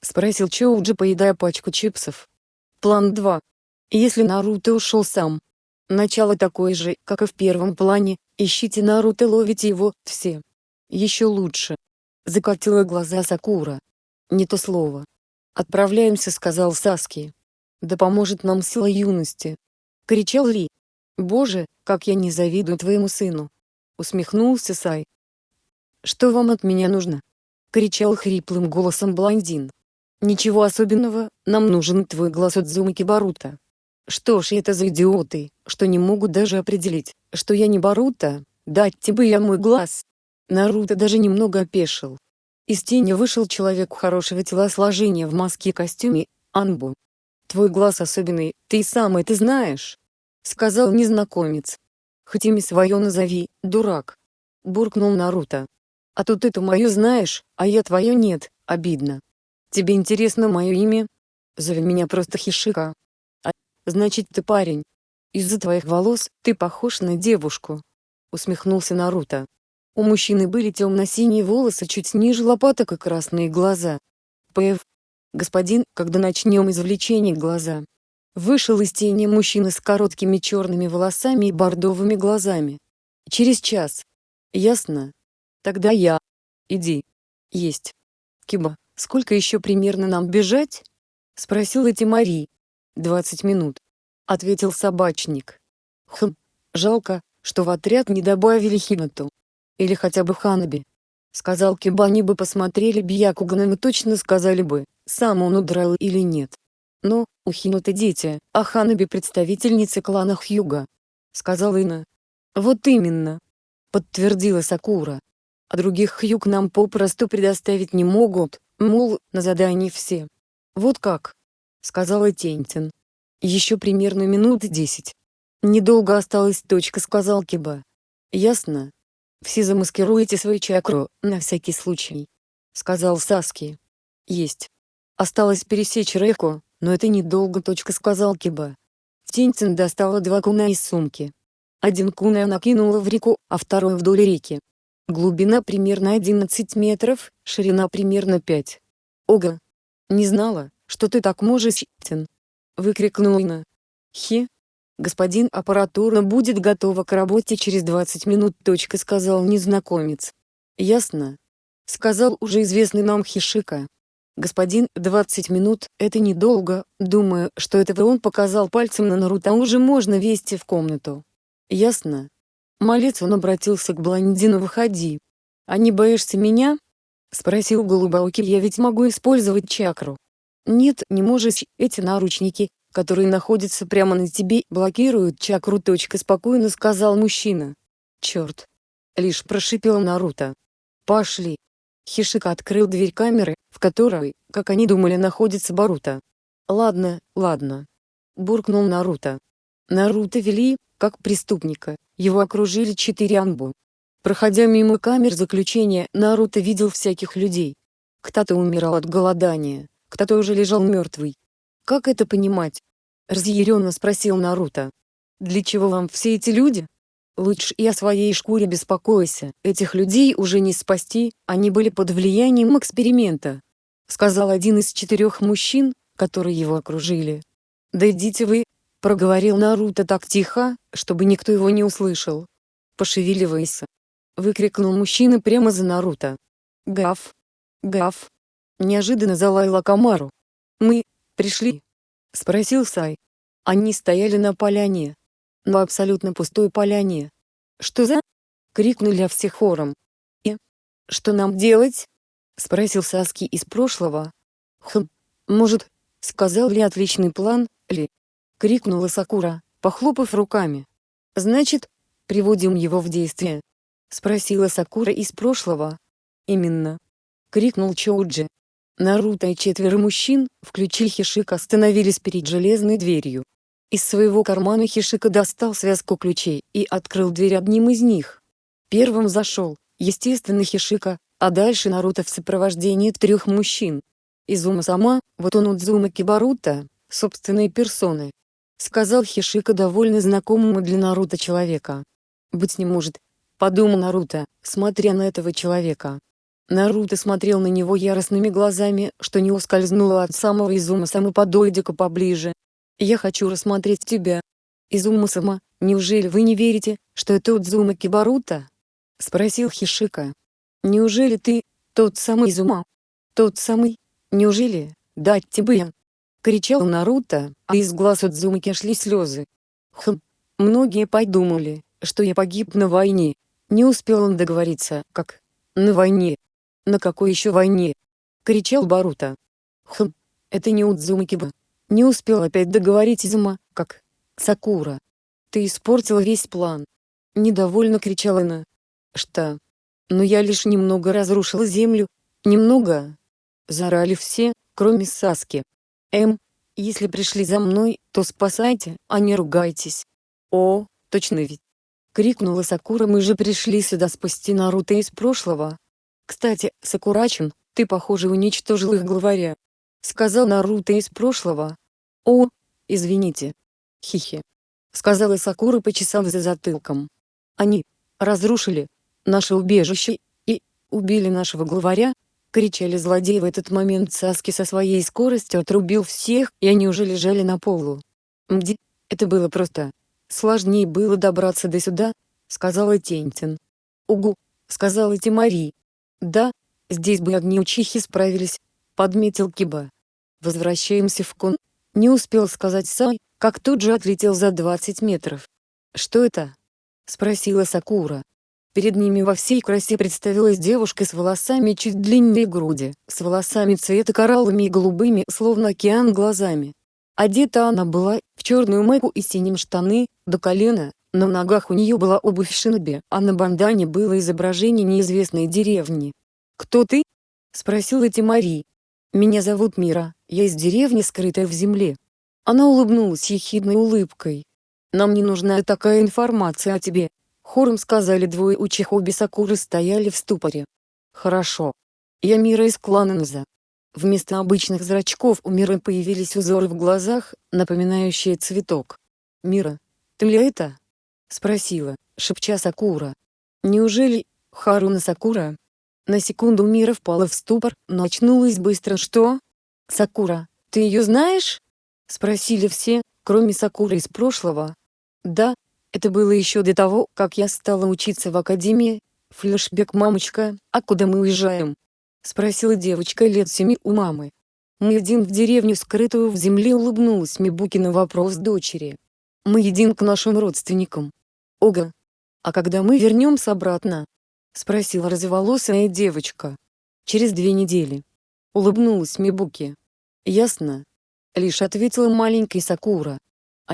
Спросил Чоуджи, поедая пачку чипсов. План 2. Если Наруто ушел сам. Начало такое же, как и в первом плане, Ищите Наруто ловите его, все. Еще лучше. Закатила глаза Сакура. Не то слово. Отправляемся сказал Саски. Да поможет нам сила юности. Кричал Ли. Боже, как я не завидую твоему сыну. Усмехнулся Сай. Что вам от меня нужно? Кричал хриплым голосом блондин. Ничего особенного, нам нужен твой глаз от Зумаки Барута. Что ж это за идиоты, что не могут даже определить, что я не Баруто, дать тебе я мой глаз. Наруто даже немного опешил. Из тени вышел человек хорошего телосложения в маске и костюме, Анбу. «Твой глаз особенный, ты сам это знаешь», — сказал незнакомец. «Хоть имя свое назови, дурак», — буркнул Наруто. «А тут это мое знаешь, а я твое нет, обидно. Тебе интересно мое имя? Зови меня просто Хишика, Значит ты парень. Из-за твоих волос ты похож на девушку. Усмехнулся Наруто. У мужчины были темно-синие волосы чуть ниже лопаток и красные глаза. П.Ф. Господин, когда начнем извлечение глаза. Вышел из тени мужчина с короткими черными волосами и бордовыми глазами. Через час. Ясно? Тогда я. Иди. Есть. Киба, сколько еще примерно нам бежать? Спросила Тимари. «Двадцать минут», — ответил собачник. «Хм, жалко, что в отряд не добавили Хинату. Или хотя бы Ханаби», — сказал Киба. Они бы посмотрели Бьякугана и точно сказали бы, сам он удрал или нет. Но, у Хинаты дети, а Ханаби представительницы клана Хьюга. Сказал Ина. Вот именно. Подтвердила Сакура. а других хьюк нам попросту предоставить не могут, мол, на задании все. Вот как? Сказала Тентин. Еще примерно минут десять. Недолго осталось точка сказал Киба. Ясно. Все замаскируете свою чакру, на всякий случай. Сказал Саски. Есть. Осталось пересечь реку, но это недолго точка сказал Киба. Тинтин достала два куна из сумки. Один кун она кинула в реку, а второй вдоль реки. Глубина примерно 11 метров, ширина примерно 5. Ого! Не знала, что ты так можешь, Тин. Выкрикнула Ина. Хи. Господин аппаратура будет готова к работе через 20 минут. Точка сказал незнакомец. Ясно. Сказал уже известный нам Хишика. Господин, 20 минут, это недолго, думаю, что этого он показал пальцем на Наруто, уже можно вести в комнату. Ясно. Малец он обратился к блондину выходи. А не боишься меня? Спросил Голубауки я ведь могу использовать чакру. Нет, не можешь, эти наручники, которые находятся прямо на тебе, блокируют чакру. Точка спокойно сказал мужчина. Черт. Лишь прошипел Наруто. Пошли. Хишика открыл дверь камеры, в которой, как они думали находится Баруто. «Ладно, ладно». Буркнул Наруто. Наруто вели, как преступника, его окружили четыре анбу. Проходя мимо камер заключения, Наруто видел всяких людей. Кто-то умирал от голодания, кто-то уже лежал мертвый. «Как это понимать?» — разъяренно спросил Наруто. «Для чего вам все эти люди?» Лучше и о своей шкуре беспокойся, этих людей уже не спасти, они были под влиянием эксперимента. Сказал один из четырех мужчин, которые его окружили. «Да идите вы», — проговорил Наруто так тихо, чтобы никто его не услышал. «Пошевеливайся», — выкрикнул мужчина прямо за Наруто. «Гав! Гав!» Неожиданно залаяла Камару. «Мы, пришли?» — спросил Сай. Они стояли на поляне, на абсолютно пустой поляне. «Что за?» — крикнули все хором. «И? Что нам делать?» — спросил Саски из прошлого. «Хм, может, сказал ли отличный план, ли?» — крикнула Сакура, похлопав руками. «Значит, приводим его в действие?» — спросила Сакура из прошлого. «Именно!» — крикнул Чоуджи. Наруто и четверо мужчин, включив Хишик остановились перед железной дверью. Из своего кармана Хишика достал связку ключей и открыл дверь одним из них. Первым зашел, естественно Хишика, а дальше Наруто в сопровождении трех мужчин. Изума сама, вот он Удзума Кибарута, собственной персоны. Сказал Хишика довольно знакомому для Наруто человека. «Быть не может», — подумал Наруто, смотря на этого человека. Наруто смотрел на него яростными глазами, что не ускользнуло от самого Изума сама подойди-ка поближе, я хочу рассмотреть тебя. Изума-сама, неужели вы не верите, что это Удзума Кибарута? Спросил Хишика. Неужели ты, тот самый Изума? Тот самый? Неужели, дать тебе? Кричал Наруто, а из глаз Удзумаки шли слезы. Хм, многие подумали, что я погиб на войне. Не успел он договориться, как? На войне. На какой еще войне? Кричал Баруто. Хм, это не Удзума Киба. Не успел опять договорить Изума, как «Сакура, ты испортила весь план!» Недовольно кричала она. «Что? Но я лишь немного разрушила землю, немного!» Зарали все, кроме Саски. «Эм, если пришли за мной, то спасайте, а не ругайтесь!» «О, точно ведь!» Крикнула Сакура мы же пришли сюда спасти Наруто из прошлого. Кстати, Сакурачен, ты похоже уничтожил их главаря. Сказал Наруто из прошлого. «О, извините. Хихи», — сказала Сакура, почесав за затылком. «Они разрушили наше убежище и убили нашего главаря?» — кричали злодеи в этот момент Саски со своей скоростью отрубил всех, и они уже лежали на полу. «Мди, это было просто. Сложнее было добраться до сюда», — сказала Тентин. «Угу», — сказала Тимари. «Да, здесь бы огни учихи справились», — подметил Киба. «Возвращаемся в кон», не успел сказать Сай, как тут же отлетел за 20 метров. «Что это?» — спросила Сакура. Перед ними во всей красе представилась девушка с волосами чуть длиннее груди, с волосами цвета кораллами и голубыми, словно океан глазами. Одета она была в черную майку и синим штаны, до колена, На ногах у нее была обувь шиноби, а на бандане было изображение неизвестной деревни. «Кто ты?» — спросила Тимари. «Меня зовут Мира, я из деревни, скрытая в земле». Она улыбнулась ехидной улыбкой. «Нам не нужна такая информация о тебе», — хором сказали двое учих обе Сакуры стояли в ступоре. «Хорошо. Я Мира из клана Нза». Вместо обычных зрачков у Миры появились узоры в глазах, напоминающие цветок. «Мира, ты ли это?» — спросила, шепча Сакура. «Неужели, Харуна Сакура?» На секунду Мира впала в ступор, но очнулась быстро. «Что? Сакура, ты ее знаешь?» — спросили все, кроме Сакуры из прошлого. «Да, это было еще до того, как я стала учиться в академии. Флешбек мамочка, а куда мы уезжаем?» — спросила девочка лет семи у мамы. Мы едем в деревню, скрытую в земле, улыбнулась Мибуки на вопрос дочери. Мы едем к нашим родственникам. Ога. А когда мы вернемся обратно? Спросила разволосая девочка. Через две недели. Улыбнулась Мибуки. Ясно. Лишь ответила маленькая Сакура. А...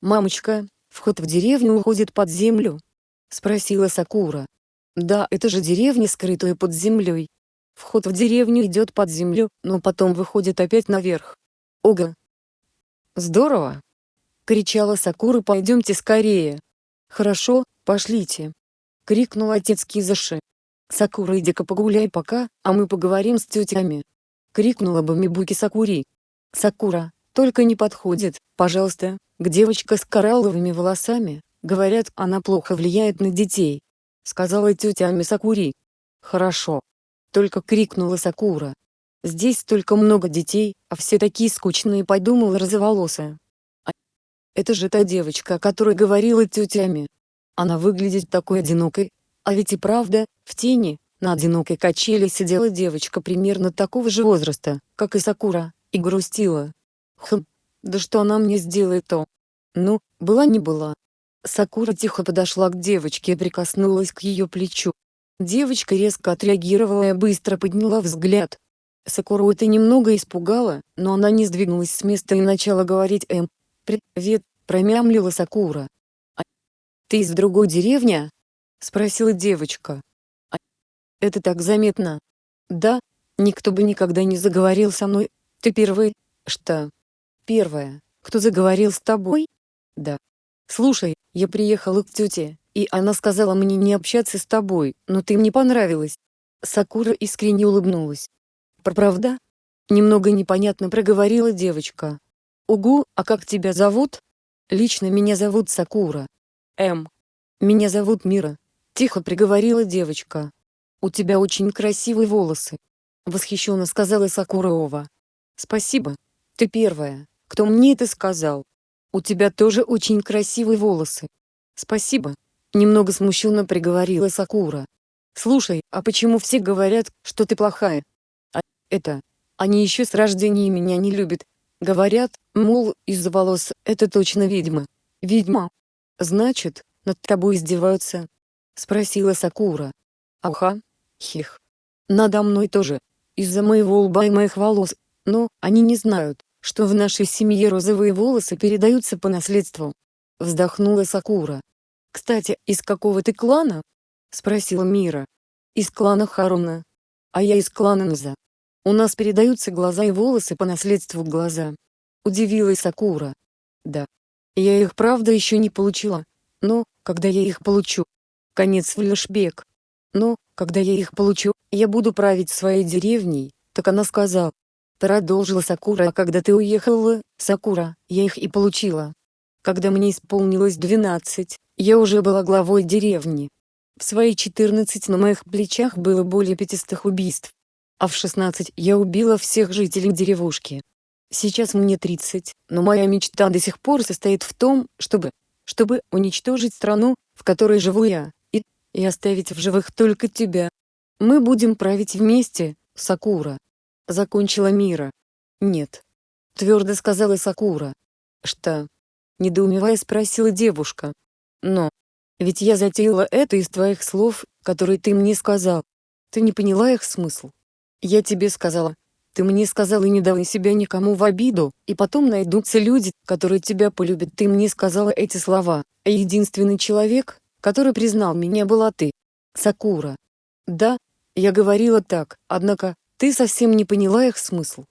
Мамочка, вход в деревню уходит под землю? Спросила Сакура. Да, это же деревня, скрытая под землей. Вход в деревню идет под землю, но потом выходит опять наверх. Ого! Здорово! Кричала Сакура пойдемте скорее. Хорошо, пошлите. Крикнул отец Кизаши. Сакура иди-ка погуляй пока, а мы поговорим с тетями. Крикнула бы Мибуки Сакури. Сакура, только не подходит, пожалуйста, к девочка с коралловыми волосами, говорят, она плохо влияет на детей. Сказала тетя Ами Сакури. Хорошо, только крикнула Сакура. Здесь столько много детей, а все такие скучные подумала розоволосая. А это же та девочка, о которой говорила тетями. Она выглядит такой одинокой. А ведь и правда, в тени, на одинокой качели сидела девочка примерно такого же возраста, как и Сакура, и грустила. Хм, да что она мне сделает-то? Ну, была не была. Сакура тихо подошла к девочке и прикоснулась к ее плечу. Девочка резко отреагировала и быстро подняла взгляд. Сакуру это немного испугало, но она не сдвинулась с места и начала говорить «Эм, привет», промямлила Сакура. «А ты из другой деревни?» — спросила девочка. «А это так заметно?» «Да, никто бы никогда не заговорил со мной. Ты первый?» «Что?» «Первая. Кто заговорил с тобой?» «Да». «Слушай, я приехала к тете, и она сказала мне не общаться с тобой, но ты мне понравилась. Сакура искренне улыбнулась. Правда? Немного непонятно проговорила девочка. Угу, а как тебя зовут? Лично меня зовут Сакура. М. Меня зовут Мира. Тихо приговорила девочка. У тебя очень красивые волосы. Восхищенно сказала Сакураова. Спасибо. Ты первая, кто мне это сказал. У тебя тоже очень красивые волосы. Спасибо. Немного смущенно приговорила Сакура. «Слушай, а почему все говорят, что ты плохая?» «А это... Они еще с рождения меня не любят. Говорят, мол, из-за волос это точно ведьма. Ведьма. Значит, над тобой издеваются?» Спросила Сакура. «Аха. Хих. Надо мной тоже. Из-за моего лба и моих волос. Но они не знают, что в нашей семье розовые волосы передаются по наследству». Вздохнула Сакура. «Кстати, из какого ты клана?» — спросила Мира. «Из клана Харуна. А я из клана Нза. У нас передаются глаза и волосы по наследству глаза». Удивилась Сакура. «Да. Я их правда еще не получила. Но, когда я их получу...» Конец флешбек. «Но, когда я их получу, я буду править своей деревней», так она сказала. Продолжила Сакура, когда ты уехала, Сакура, я их и получила. Когда мне исполнилось 12, я уже была главой деревни. В свои 14 на моих плечах было более 500 убийств. А в 16 я убила всех жителей деревушки. Сейчас мне 30, но моя мечта до сих пор состоит в том, чтобы, чтобы уничтожить страну, в которой живу я, и, и оставить в живых только тебя. Мы будем править вместе, Сакура. Закончила Мира. Нет. Твердо сказала Сакура. Что? Недоумевая спросила девушка. Но, ведь я затеяла это из твоих слов, которые ты мне сказал. Ты не поняла их смысл. Я тебе сказала. Ты мне сказала не давай себя никому в обиду, и потом найдутся люди, которые тебя полюбят. Ты мне сказала эти слова, а единственный человек, который признал меня была ты. Сакура. Да, я говорила так, однако, ты совсем не поняла их смысл.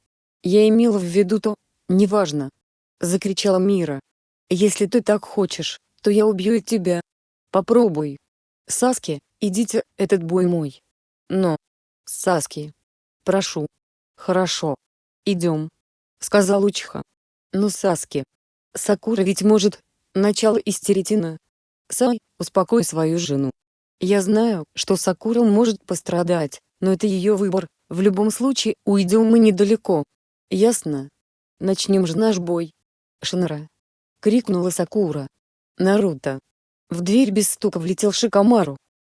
Я имела в виду то, неважно. Закричала Мира. Если ты так хочешь, то я убью и тебя. Попробуй. Саски, идите, этот бой мой. Но. Саски. Прошу. Хорошо. Идем. Сказал Учиха. Ну Саски. Сакура ведь может. Начало истеритина. Сай, успокой свою жену. Я знаю, что Сакура может пострадать, но это ее выбор, в любом случае уйдем мы недалеко. Ясно? Начнем же наш бой. Шинара. Крикнула Сакура. Наруто. В дверь без стука влетел Шикамару.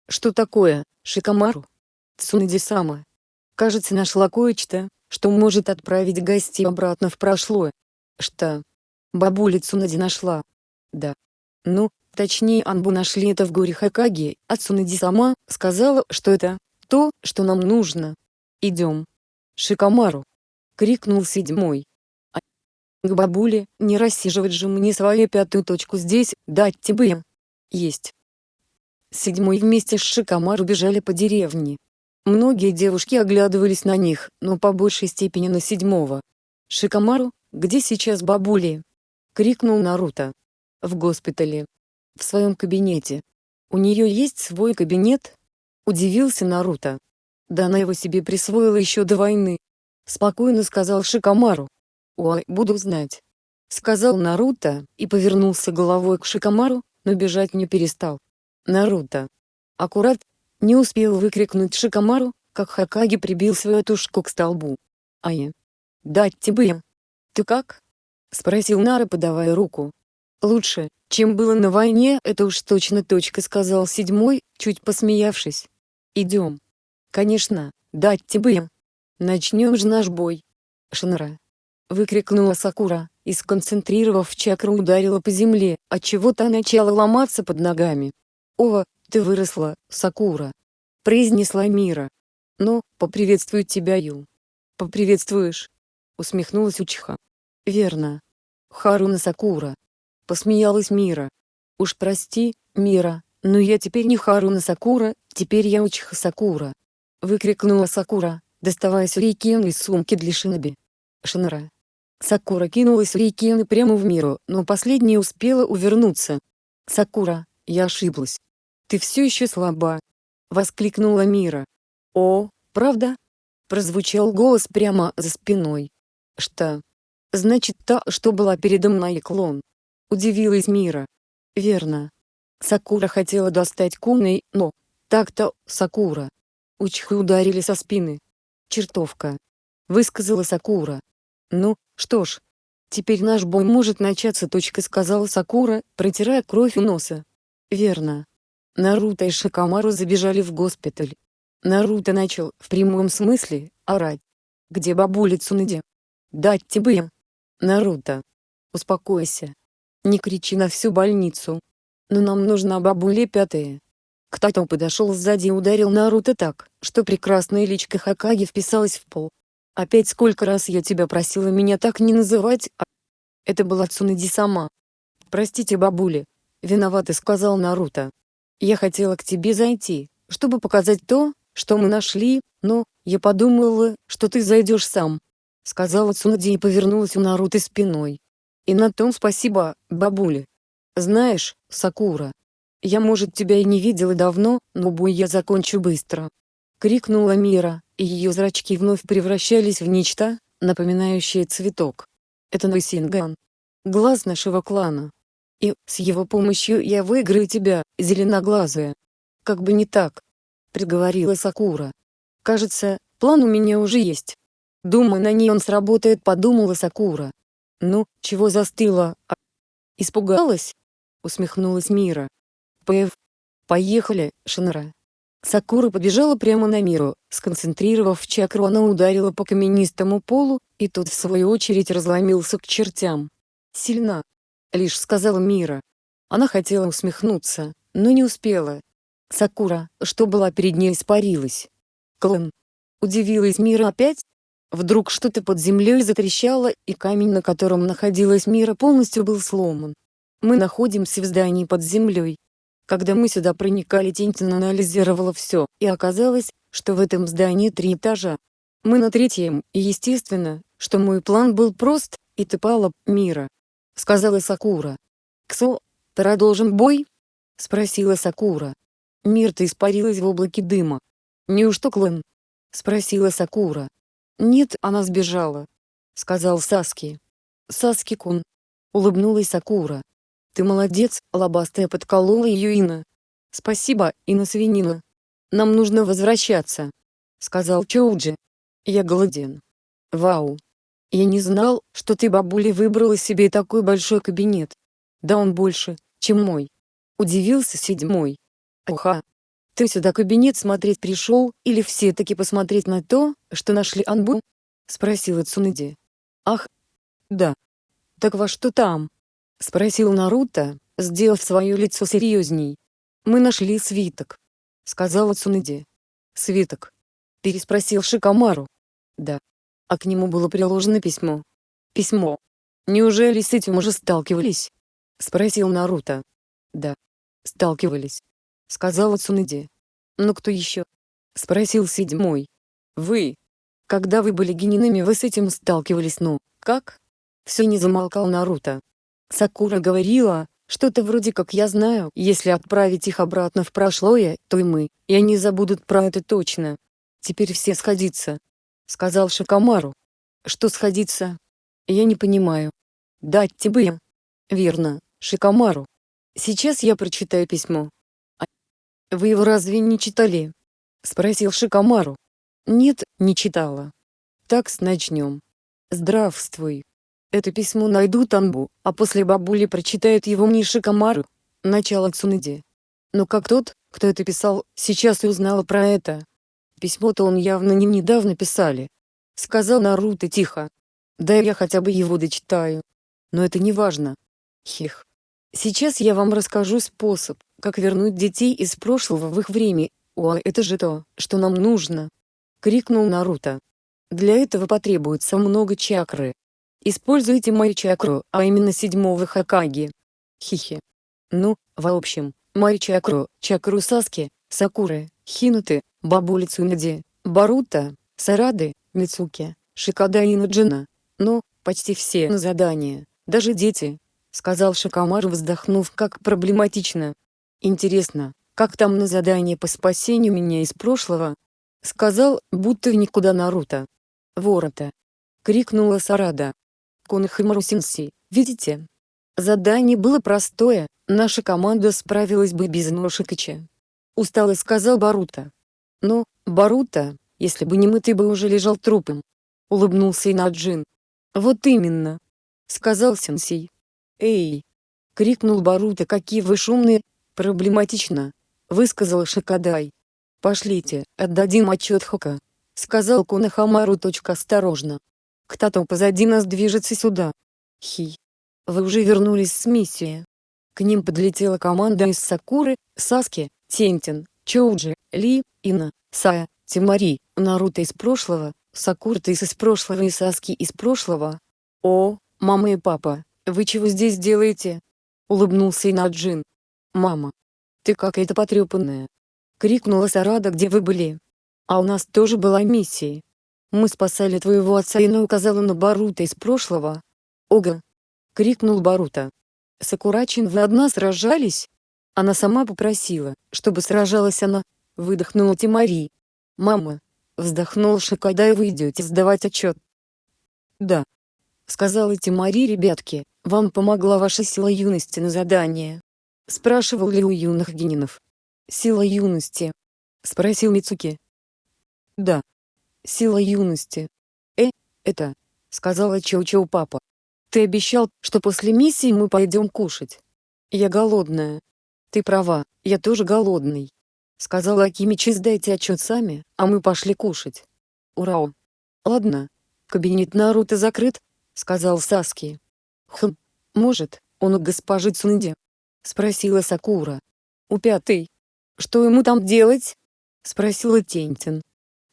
Что такое, Шикамару? Цунэди-сама. Кажется нашла кое-что, что может отправить гостей обратно в прошлое. Что? Бабуля Цунади нашла. Да. Ну, точнее Анбу нашли это в горе Хакаги, а Цунади сама сказала, что это то, что нам нужно. Идем. Шикамару. Крикнул седьмой. А к бабуле, не рассиживать же мне свою пятую точку здесь, дать тебе. Есть. Седьмой вместе с Шикамару бежали по деревне. Многие девушки оглядывались на них, но по большей степени на седьмого. «Шикамару, где сейчас бабули?» — крикнул Наруто. «В госпитале. В своем кабинете. У нее есть свой кабинет?» — удивился Наруто. «Да она его себе присвоила еще до войны», — спокойно сказал Шикамару. «Ой, буду знать», — сказал Наруто, и повернулся головой к Шикамару, но бежать не перестал. Наруто. Аккурат, не успел выкрикнуть Шикамару, как Хакаги прибил свою тушку к столбу. «Ай! Дать тебе!» «Ты как?» — спросил Нара, подавая руку. «Лучше, чем было на войне, это уж точно точка», — сказал седьмой, чуть посмеявшись. «Идем». «Конечно, дать тебе!» «Начнем же наш бой!» «Шинара!» — выкрикнула Сакура, и сконцентрировав чакру ударила по земле, отчего та начала ломаться под ногами. «Ова, ты выросла, Сакура!» — произнесла Мира. «Ну, поприветствую тебя, Ю». «Поприветствуешь?» — усмехнулась Учиха. «Верно. Харуна Сакура». Посмеялась Мира. «Уж прости, Мира, но я теперь не Харуна Сакура, теперь я Учиха Сакура». Выкрикнула Сакура, доставая сюрикену из сумки для шиноби. Шинара. Сакура кинулась Рейкены прямо в Миру, но последняя успела увернуться. «Сакура, я ошиблась. Ты все еще слаба!» — воскликнула Мира. «О, правда?» — прозвучал голос прямо за спиной. «Что? Значит, та, что была передо мной клон?» — удивилась Мира. «Верно. Сакура хотела достать куной, но... Так-то, Сакура. Учхы ударили со спины. Чертовка. Высказала Сакура. Ну, что ж. Теперь наш бой может начаться. Сказала Сакура, протирая кровь у носа. Верно. Наруто и Шикамару забежали в госпиталь. Наруто начал, в прямом смысле, орать. «Где бабуля Цунади? Дать тебе!» «Наруто! Успокойся! Не кричи на всю больницу! Но нам нужна бабуля пятая!» Кто-то подошел сзади и ударил Наруто так, что прекрасная личка Хакаги вписалась в пол. «Опять сколько раз я тебя просила меня так не называть, а...» Это была Цунади сама. «Простите бабуля, виноват сказал Наруто. Я хотела к тебе зайти, чтобы показать то, что мы нашли, но, я подумала, что ты зайдешь сам», — сказала Цунади и повернулась у Наруто спиной. «И на том спасибо, бабуля. Знаешь, Сакура, я, может, тебя и не видела давно, но бой я закончу быстро», — крикнула Мира, и ее зрачки вновь превращались в нечто, напоминающее цветок. «Это Нойсинган. Глаз нашего клана. И, с его помощью я выиграю тебя, зеленоглазая. Как бы не так. Приговорила Сакура. Кажется, план у меня уже есть. Думаю, на ней он сработает, подумала Сакура. Ну, чего застыла, а? Испугалась? Усмехнулась Мира. Пэв. Поехали, Шинра. Сакура побежала прямо на Миру, сконцентрировав чакру она ударила по каменистому полу, и тот в свою очередь разломился к чертям. Сильна, лишь сказала Мира. Она хотела усмехнуться, но не успела. Сакура, что была перед ней испарилась. Клон. Удивилась Мира опять? Вдруг что-то под землей затрещало, и камень, на котором находилась Мира, полностью был сломан. Мы находимся в здании под землей. Когда мы сюда проникали, Тинтин анализировала все, и оказалось, что в этом здании три этажа. Мы на третьем, и естественно, что мой план был прост, и ты пала, Мира. Сказала Сакура. «Ксо, продолжим бой?» Спросила Сакура. Мирта испарилась в облаке дыма. «Неужто клан?» Спросила Сакура. «Нет, она сбежала», — сказал Саски. «Саски-кун», — улыбнулась Сакура. «Ты молодец, лобастая подколола ее Ина». «Спасибо, Ина Свинина. Нам нужно возвращаться», — сказал Чоуджи. «Я голоден». «Вау. Я не знал, что ты, бабуля, выбрала себе такой большой кабинет. Да он больше, чем мой». Удивился седьмой. «Оха, ты сюда кабинет смотреть пришел, или все-таки посмотреть на то, что нашли Анбу? Спросила Цунэди. Ах, да. Так во что там? Спросил Наруто, сделав свое лицо серьезней. Мы нашли свиток. Сказала Цунэди. Свиток. Переспросил Шикамару. Да. А к нему было приложено письмо. Письмо. Неужели с этим уже сталкивались? Спросил Наруто. Да. Сталкивались сказала Цунэди. «Ну кто еще?» — спросил седьмой. «Вы. Когда вы были генинами вы с этим сталкивались ну, как?» Все не замолкал Наруто. Сакура говорила, что-то вроде как я знаю, если отправить их обратно в прошлое, то и мы, и они забудут про это точно. Теперь все сходиться. Сказал Шикамару. Что сходиться? Я не понимаю. Дать тебе. Верно, Шикамару. Сейчас я прочитаю письмо. «Вы его разве не читали?» — спросил Шикамару. «Нет, не читала». «Так начнем. Здравствуй. Это письмо найдут Анбу, а после бабули прочитают его мне Шикамару. Начало Цунэди. Но как тот, кто это писал, сейчас и узнала про это. Письмо-то он явно не недавно писали. Сказал Наруто тихо. Да я хотя бы его дочитаю. Но это не важно. Хих. Сейчас я вам расскажу способ, как вернуть детей из прошлого в их время. О, это же то, что нам нужно! Крикнул Наруто. Для этого потребуется много чакры. Используйте мою чакру, а именно седьмого Хакаги. Хихи. Ну, в общем, мою чакру, чакру Саски, Сакуры, Хинуты, Бабули Цунади, Барута, Сарады, Мицуки, Шикада и Наджина. Ну, почти все на задание, даже дети, сказал Шикамару вздохнув как проблематично. Интересно, как там на задание по спасению меня из прошлого? Сказал, будто в никуда Наруто. Ворота. Крикнула Сарада. Конахимару Синси, видите? Задание было простое, наша команда справилась бы без Ношикача. Устало сказал Барута. Но, Барута, если бы не мы ты бы уже лежал трупом. Улыбнулся Инаджин. Вот именно. Сказал Сенсей. «Эй!» — крикнул Барута, какие вы шумные, проблематично, — высказал Шикадай. «Пошлите, отдадим отчет Хока», — сказал Кунахамару. Осторожно. «Кто-то позади нас движется сюда». Хи. Вы уже вернулись с миссии. К ним подлетела команда из Сакуры, Саски, Тентин, Чоуджи, Ли, Ина, Сая, Тимари, Наруто из прошлого, Сакурта из прошлого и Саски из прошлого. О, мама и папа, «Вы чего здесь делаете?» — улыбнулся Инаджин. «Мама, ты какая-то потрепанная!» — крикнула Сарада «Где вы были?» «А у нас тоже была миссия. Мы спасали твоего отца и указала на Барута из прошлого». «Ога!» — крикнул Барута. «Сакурачин вы одна сражались?» Она сама попросила, чтобы сражалась она, выдохнула Тимари. «Мама!» — вздохнул Шикадай вы идете сдавать отчет. «Да», — сказала Тимари ребятки, вам помогла ваша сила юности на задание? Спрашивал ли у юных генинов? Сила юности? Спросил Мицуки. Да. Сила юности. Э, это, сказала Чоу-Чоу папа. Ты обещал, что после миссии мы пойдем кушать. Я голодная. Ты права, я тоже голодный. Сказала Акимичи сдайте отчет сами, а мы пошли кушать. Ура! Ладно. Кабинет Наруто закрыт, сказал Саски. «Хм, может, он у госпожи Цунди?» — спросила Сакура. «У пятой. Что ему там делать?» — спросила Тентин.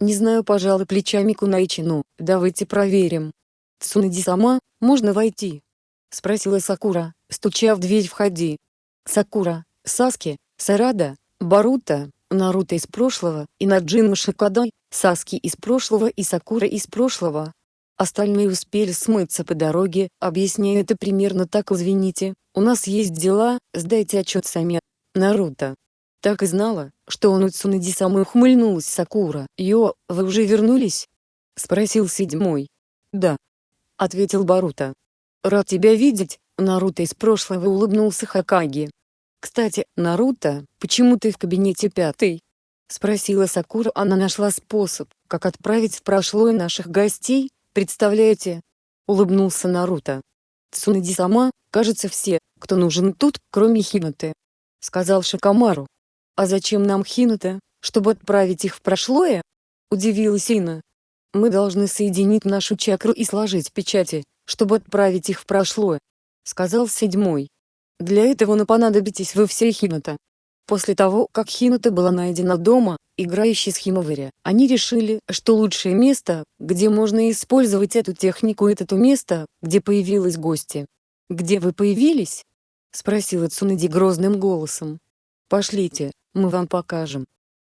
Не знаю пожалуй плечами Кунайчи ну, давайте проверим. Цунади-сама, можно войти? Спросила Сакура, стуча в дверь входи. Сакура, Саски, Сарада, Барута, Наруто из прошлого, и Наджима Шикадай, Саски из прошлого и Сакура из прошлого. Остальные успели смыться по дороге, объясняя это примерно так извините, у нас есть дела, сдайте отчет сами. Наруто. Так и знала, что он у Цунади самой ухмыльнулась Сакура. «Йо, вы уже вернулись?» — спросил седьмой. «Да», — ответил Баруто. «Рад тебя видеть, Наруто из прошлого улыбнулся Хакаги. «Кстати, Наруто, почему ты в кабинете пятый?» — спросила Сакура. Она нашла способ, как отправить в прошлое наших гостей, представляете? Улыбнулся Наруто. Цунади сама, кажется все, кто нужен тут, кроме Хиноты. Сказал Шикамару. А зачем нам Хинота, чтобы отправить их в прошлое? Удивилась Ина. Мы должны соединить нашу чакру и сложить печати, чтобы отправить их в прошлое. Сказал седьмой. Для этого на понадобитесь вы все Хинота. После того, как Хинота была найдена дома, играющей с Химоваря, они решили, что лучшее место, где можно использовать эту технику это то место, где появилась гости. «Где вы появились?» — спросила Цунади грозным голосом. «Пошлите, мы вам покажем».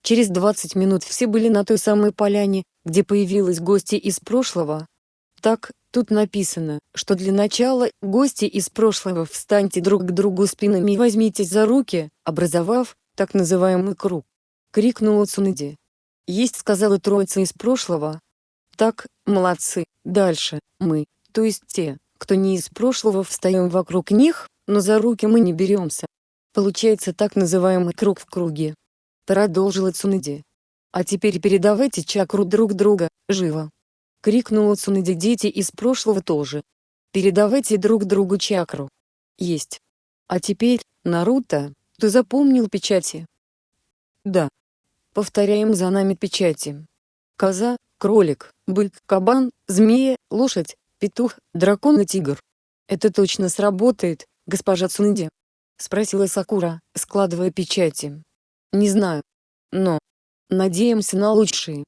Через 20 минут все были на той самой поляне, где появилась гости из прошлого. Так, Тут написано, что для начала, гости из прошлого встаньте друг к другу спинами и возьмитесь за руки, образовав, так называемый круг. Крикнула Цунади. Есть сказала троица из прошлого. Так, молодцы, дальше, мы, то есть те, кто не из прошлого встаем вокруг них, но за руки мы не беремся. Получается так называемый круг в круге. Продолжила Цунади. А теперь передавайте чакру друг друга, живо. — крикнула Цунади дети из прошлого тоже. «Передавайте друг другу чакру». «Есть. А теперь, Наруто, ты запомнил печати?» «Да. Повторяем за нами печати. Коза, кролик, бык, кабан, змея, лошадь, петух, дракон и тигр. Это точно сработает, госпожа Цунди?» — спросила Сакура, складывая печати. «Не знаю. Но. Надеемся на лучшее.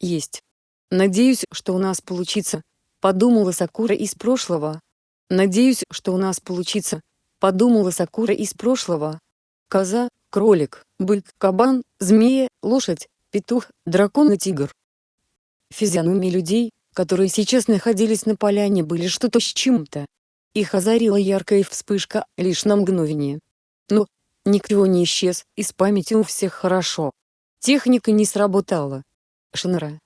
Есть. Надеюсь, что у нас получится, подумала Сакура из прошлого. Надеюсь, что у нас получится, подумала Сакура из прошлого. Коза, кролик, бык, кабан, змея, лошадь, петух, дракон и тигр. Физиономии людей, которые сейчас находились на поляне были что-то с чем-то. Их озарила яркая вспышка, лишь на мгновение. Но, никто не исчез, из памяти у всех хорошо. Техника не сработала. Шинра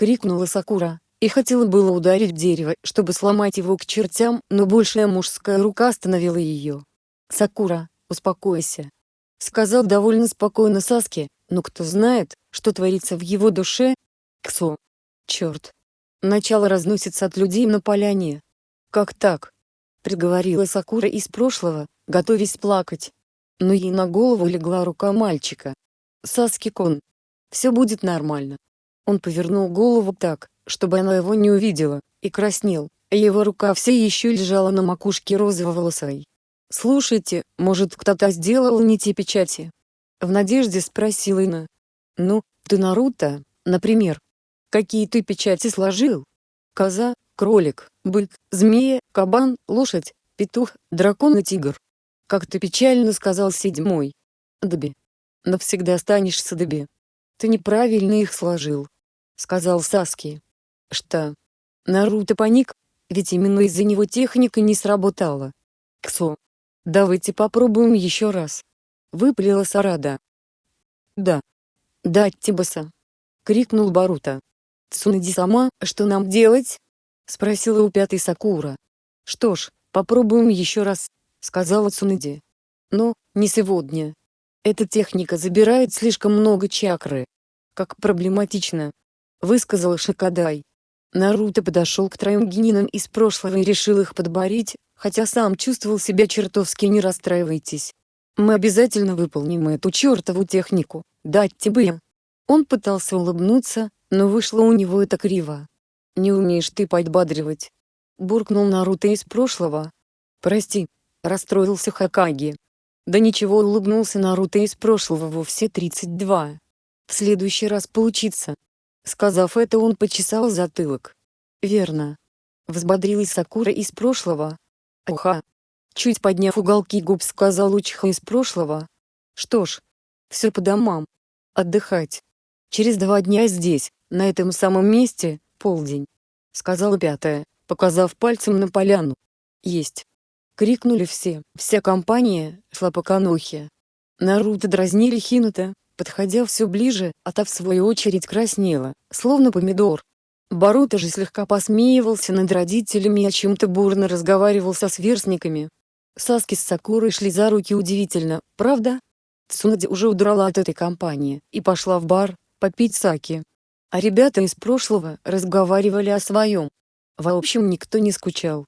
крикнула Сакура, и хотела было ударить дерево, чтобы сломать его к чертям, но большая мужская рука остановила ее. «Сакура, успокойся», — сказал довольно спокойно Саски, но кто знает, что творится в его душе? Ксо. Черт. Начало разносится от людей на поляне. Как так? Приговорила Сакура из прошлого, готовясь плакать. Но ей на голову легла рука мальчика. Саски-кон. Все будет нормально. Он повернул голову так, чтобы она его не увидела, и краснел, его рука все еще лежала на макушке розового волосой. «Слушайте, может кто-то сделал не те печати?» В надежде спросила Ина. «Ну, ты Наруто, например. Какие ты печати сложил? Коза, кролик, бык, змея, кабан, лошадь, петух, дракон и тигр. Как ты печально сказал седьмой. Даби. Навсегда останешься Даби. Ты неправильно их сложил сказал Саски. Что? Наруто паник, ведь именно из-за него техника не сработала. Ксо. Давайте попробуем еще раз. Выплела Сарада. Да. Да, Тибаса. Крикнул Барута. Цунади сама, что нам делать? Спросила у пятой Сакура. Что ж, попробуем еще раз, сказала Цунади. Но, не сегодня. Эта техника забирает слишком много чакры. Как проблематично высказал Шикадай. Наруто подошел к троим генинам из прошлого и решил их подборить, хотя сам чувствовал себя чертовски не расстраивайтесь. Мы обязательно выполним эту чертову технику, дать тебе. Он пытался улыбнуться, но вышло у него это криво. Не умеешь ты подбадривать. Буркнул Наруто из прошлого. Прости, расстроился Хакаги. Да ничего улыбнулся Наруто из прошлого во все 32. В следующий раз получится. Сказав это он почесал затылок. Верно. Взбодрилась Сакура из прошлого. Уха. Чуть подняв уголки губ сказал Учиха из прошлого. Что ж. Все по домам. Отдыхать. Через два дня здесь, на этом самом месте, полдень. Сказала пятая, показав пальцем на поляну. Есть. Крикнули все, вся компания шла по канохе. Наруто дразнили Хинута, подходя все ближе, а та в свою очередь краснела, словно помидор. Баруто же слегка посмеивался над родителями и о чем-то бурно разговаривал со сверстниками. Саски с Сакурой шли за руки удивительно, правда? Цунади уже удрала от этой компании и пошла в бар, попить саки. А ребята из прошлого разговаривали о своем. В общем никто не скучал.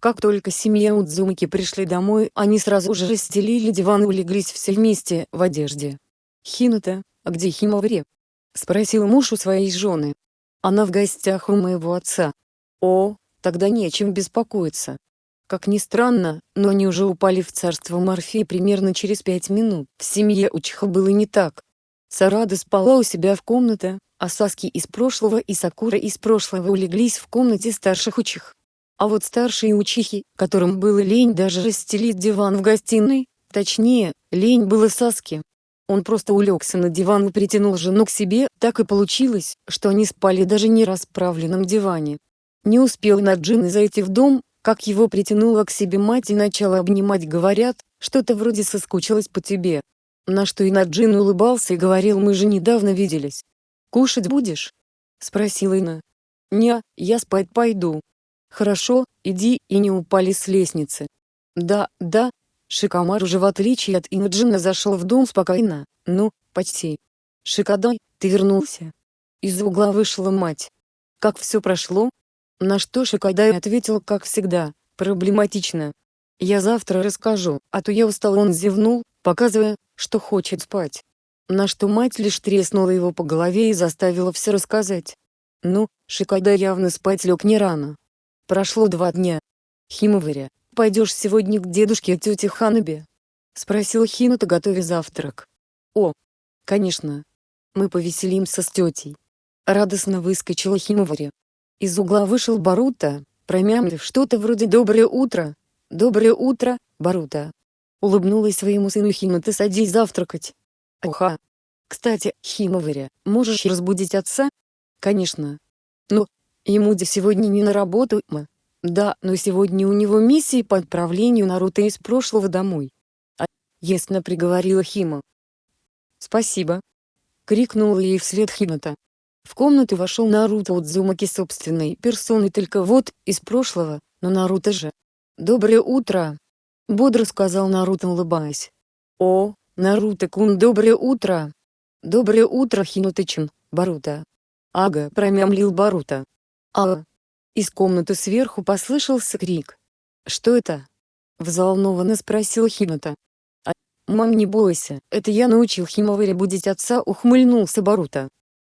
Как только семья Удзумаки пришли домой, они сразу же расстелили диван и улеглись все вместе, в одежде. «Хинута, а где Химоваре?» — спросил муж у своей жены. «Она в гостях у моего отца». «О, тогда нечем беспокоиться». Как ни странно, но они уже упали в царство Морфея примерно через пять минут. В семье Учиха было не так. Сарада спала у себя в комнате, а Саски из прошлого и Сакура из прошлого улеглись в комнате старших учих. А вот старшие учихи, которым было лень даже расстелить диван в гостиной, точнее, лень было Саске, он просто улегся на диван и притянул жену к себе, так и получилось, что они спали даже не расправленном диване. Не успел Наджин зайти в дом, как его притянула к себе мать и начала обнимать говорят, что-то вроде соскучилась по тебе. На что и Наджин улыбался и говорил мы же недавно виделись. «Кушать будешь?» — спросила Ина. «Не, я спать пойду». «Хорошо, иди» и не упали с лестницы. «Да, да, Шикомар уже в отличие от Имаджина зашел в дом спокойно, ну, почти. «Шикодай, ты вернулся?» Из угла вышла мать. «Как все прошло?» На что Шикодай ответил как всегда, проблематично. «Я завтра расскажу, а то я устал» он зевнул, показывая, что хочет спать. На что мать лишь треснула его по голове и заставила все рассказать. Ну, Шикодай явно спать лег не рано. Прошло два дня. Химоваря, «Пойдешь сегодня к дедушке тете Ханабе?» — спросил Хинута, готовя завтрак. «О, конечно. Мы повеселимся с тетей». Радостно выскочила Химовари. Из угла вышел Барута, промямлив что-то вроде «Доброе утро! Доброе утро, Барута!» Улыбнулась своему сыну Хинута «Садись завтракать!» «Уха! Кстати, Химоваря, можешь разбудить отца?» «Конечно. Но, ему де сегодня не на работу, мы. Да, но сегодня у него миссия по отправлению Наруто из прошлого домой. А, ясно приговорила Хима. Спасибо. Крикнула ей вслед Хината. В комнату вошел Наруто Удзумаки собственной персоной только вот, из прошлого, но Наруто же. «Доброе утро!» — бодро сказал Наруто, улыбаясь. «О, Наруто-кун, доброе утро!» «Доброе утро, Хинута-чин, Баруто!» «Ага», — промямлил Баруто. «Ага, из комнаты сверху послышался крик. «Что это?» — взволнованно спросил Хината. А, «Мам, не бойся, это я научил Химоваре будить отца», — ухмыльнулся Барута.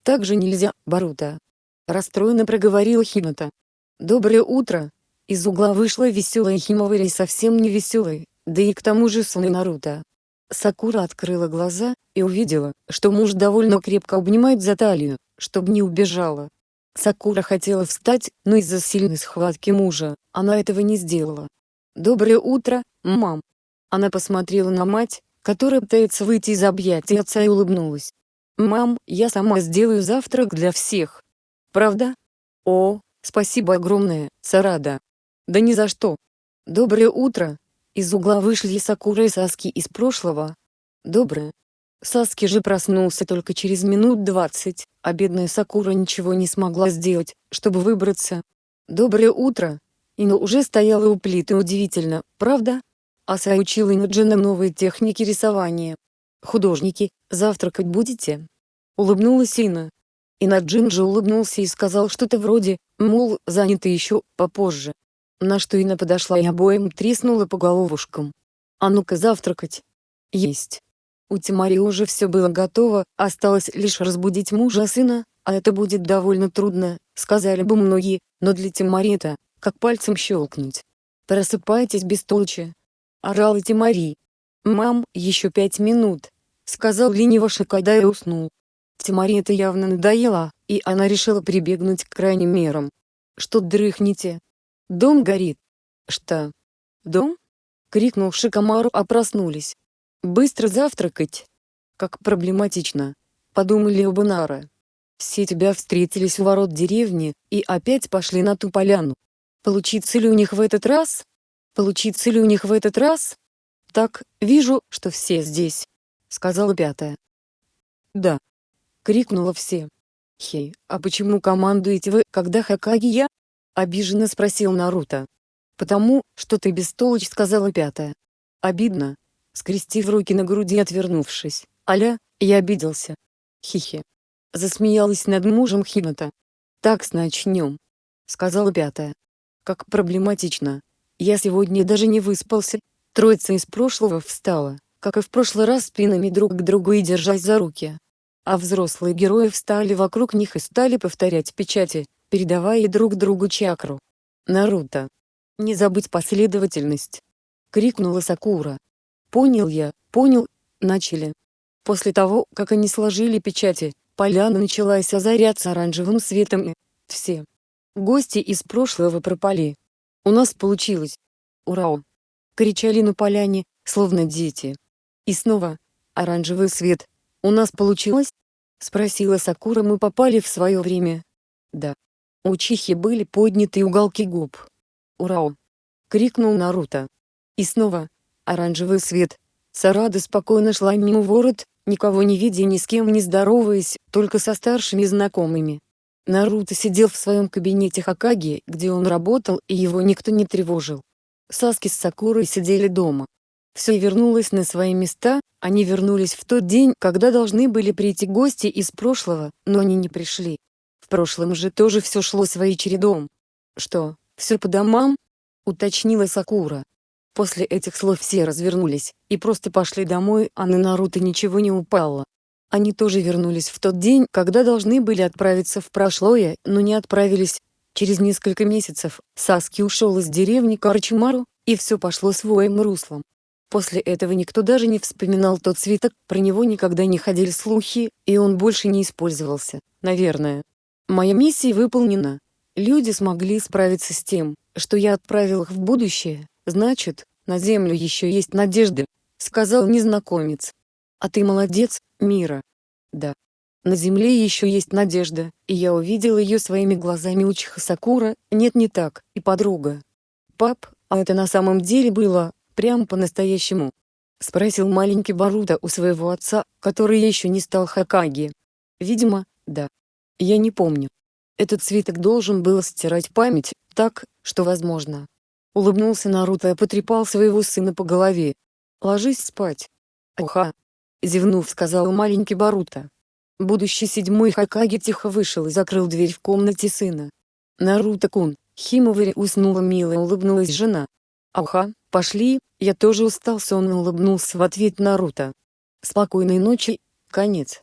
«Так же нельзя, Барута!» — расстроенно проговорил Хината. «Доброе утро!» Из угла вышла веселая Химовари совсем не веселой, да и к тому же сон Наруто. Сакура открыла глаза и увидела, что муж довольно крепко обнимает за талию, чтобы не убежала. Сакура хотела встать, но из-за сильной схватки мужа, она этого не сделала. «Доброе утро, мам!» Она посмотрела на мать, которая пытается выйти из объятий отца и улыбнулась. «Мам, я сама сделаю завтрак для всех». «Правда?» «О, спасибо огромное, Сарада». «Да ни за что». «Доброе утро!» Из угла вышли Сакура и Саски из прошлого. «Доброе». Саски же проснулся только через минут двадцать, а бедная Сакура ничего не смогла сделать, чтобы выбраться. «Доброе утро!» Ина уже стояла у плиты удивительно, правда? Аса учила Инаджина новые техники рисования. «Художники, завтракать будете?» Улыбнулась Ина. Инаджин же улыбнулся и сказал что-то вроде, мол, заняты еще, попозже. На что Ина подошла и обоим треснула по головушкам. «А ну-ка завтракать!» «Есть!» У Тимари уже все было готово, осталось лишь разбудить мужа сына, а это будет довольно трудно, сказали бы многие, но для Тимари это, как пальцем щелкнуть. «Просыпайтесь без толчи!» — орал Тимари. «Мам, еще пять минут!» — сказал лениво Шикада и уснул. Тимари это явно надоело, и она решила прибегнуть к крайним мерам. Что дрыхните? Дом горит. Что? Дом? Крикнул Шикомару, а проснулись. Быстро завтракать. Как проблематично. Подумали оба Нара. Все тебя встретились у ворот деревни, и опять пошли на ту поляну. Получится ли у них в этот раз? Получится ли у них в этот раз? Так, вижу, что все здесь, сказала пятая. Да. Крикнула все. Хей, а почему командуете вы, когда Хакаги я? Обиженно спросил Наруто. Потому, что ты бестолочь, сказала пятая. Обидно. Скрестив руки на груди отвернувшись. Аля, я обиделся. Хихи. Засмеялась над мужем Хината. Так начнем. Сказала пятая. Как проблематично. Я сегодня даже не выспался. Троица из прошлого встала, как и в прошлый раз спинами друг к другу и держась за руки. А взрослые герои встали вокруг них и стали повторять печати, передавая друг другу чакру. Наруто. Не забыть последовательность. Крикнула Сакура. Понял я, понял, начали. После того, как они сложили печати, поляна началась озаряться оранжевым светом и все гости из прошлого пропали. У нас получилось. Ура! Кричали на поляне, словно дети. И снова, оранжевый свет. У нас получилось? Спросила Сакура мы попали в свое время. Да. У Чихи были подняты уголки губ. Ура! Крикнул Наруто. И снова, оранжевый свет. Сарада спокойно шла мимо ворот, никого не видя ни с кем не здороваясь, только со старшими знакомыми. Наруто сидел в своем кабинете Хакаги, где он работал и его никто не тревожил. Саски с Сакурой сидели дома. Все вернулось на свои места, они вернулись в тот день, когда должны были прийти гости из прошлого, но они не пришли. В прошлом же тоже все шло своей чередом. «Что, все по домам?» — уточнила Сакура. После этих слов все развернулись, и просто пошли домой, а на Наруто ничего не упало. Они тоже вернулись в тот день, когда должны были отправиться в прошлое, но не отправились. Через несколько месяцев Саски ушел из деревни Карчимару, и все пошло своим руслом. После этого никто даже не вспоминал тот свиток, про него никогда не ходили слухи, и он больше не использовался, наверное. Моя миссия выполнена. Люди смогли справиться с тем, что я отправил их в будущее, значит, на Землю еще есть надежда, сказал незнакомец. А ты молодец, Мира. Да. На Земле еще есть надежда, и я увидел ее своими глазами Учиха Сакура, нет не так, и подруга. Пап, а это на самом деле было, прям по-настоящему? Спросил маленький Барута у своего отца, который еще не стал Хакаги. Видимо, да. Я не помню. Этот свиток должен был стирать память, так, что возможно. Улыбнулся Наруто и потрепал своего сына по голове. Ложись спать. Уха, Зевнув сказал маленький Барута. Будущий седьмой Хакаги тихо вышел и закрыл дверь в комнате сына. Наруто-кун, Химовари уснула мило улыбнулась жена. Аха, пошли, я тоже устал сонно улыбнулся в ответ Наруто. Спокойной ночи, конец.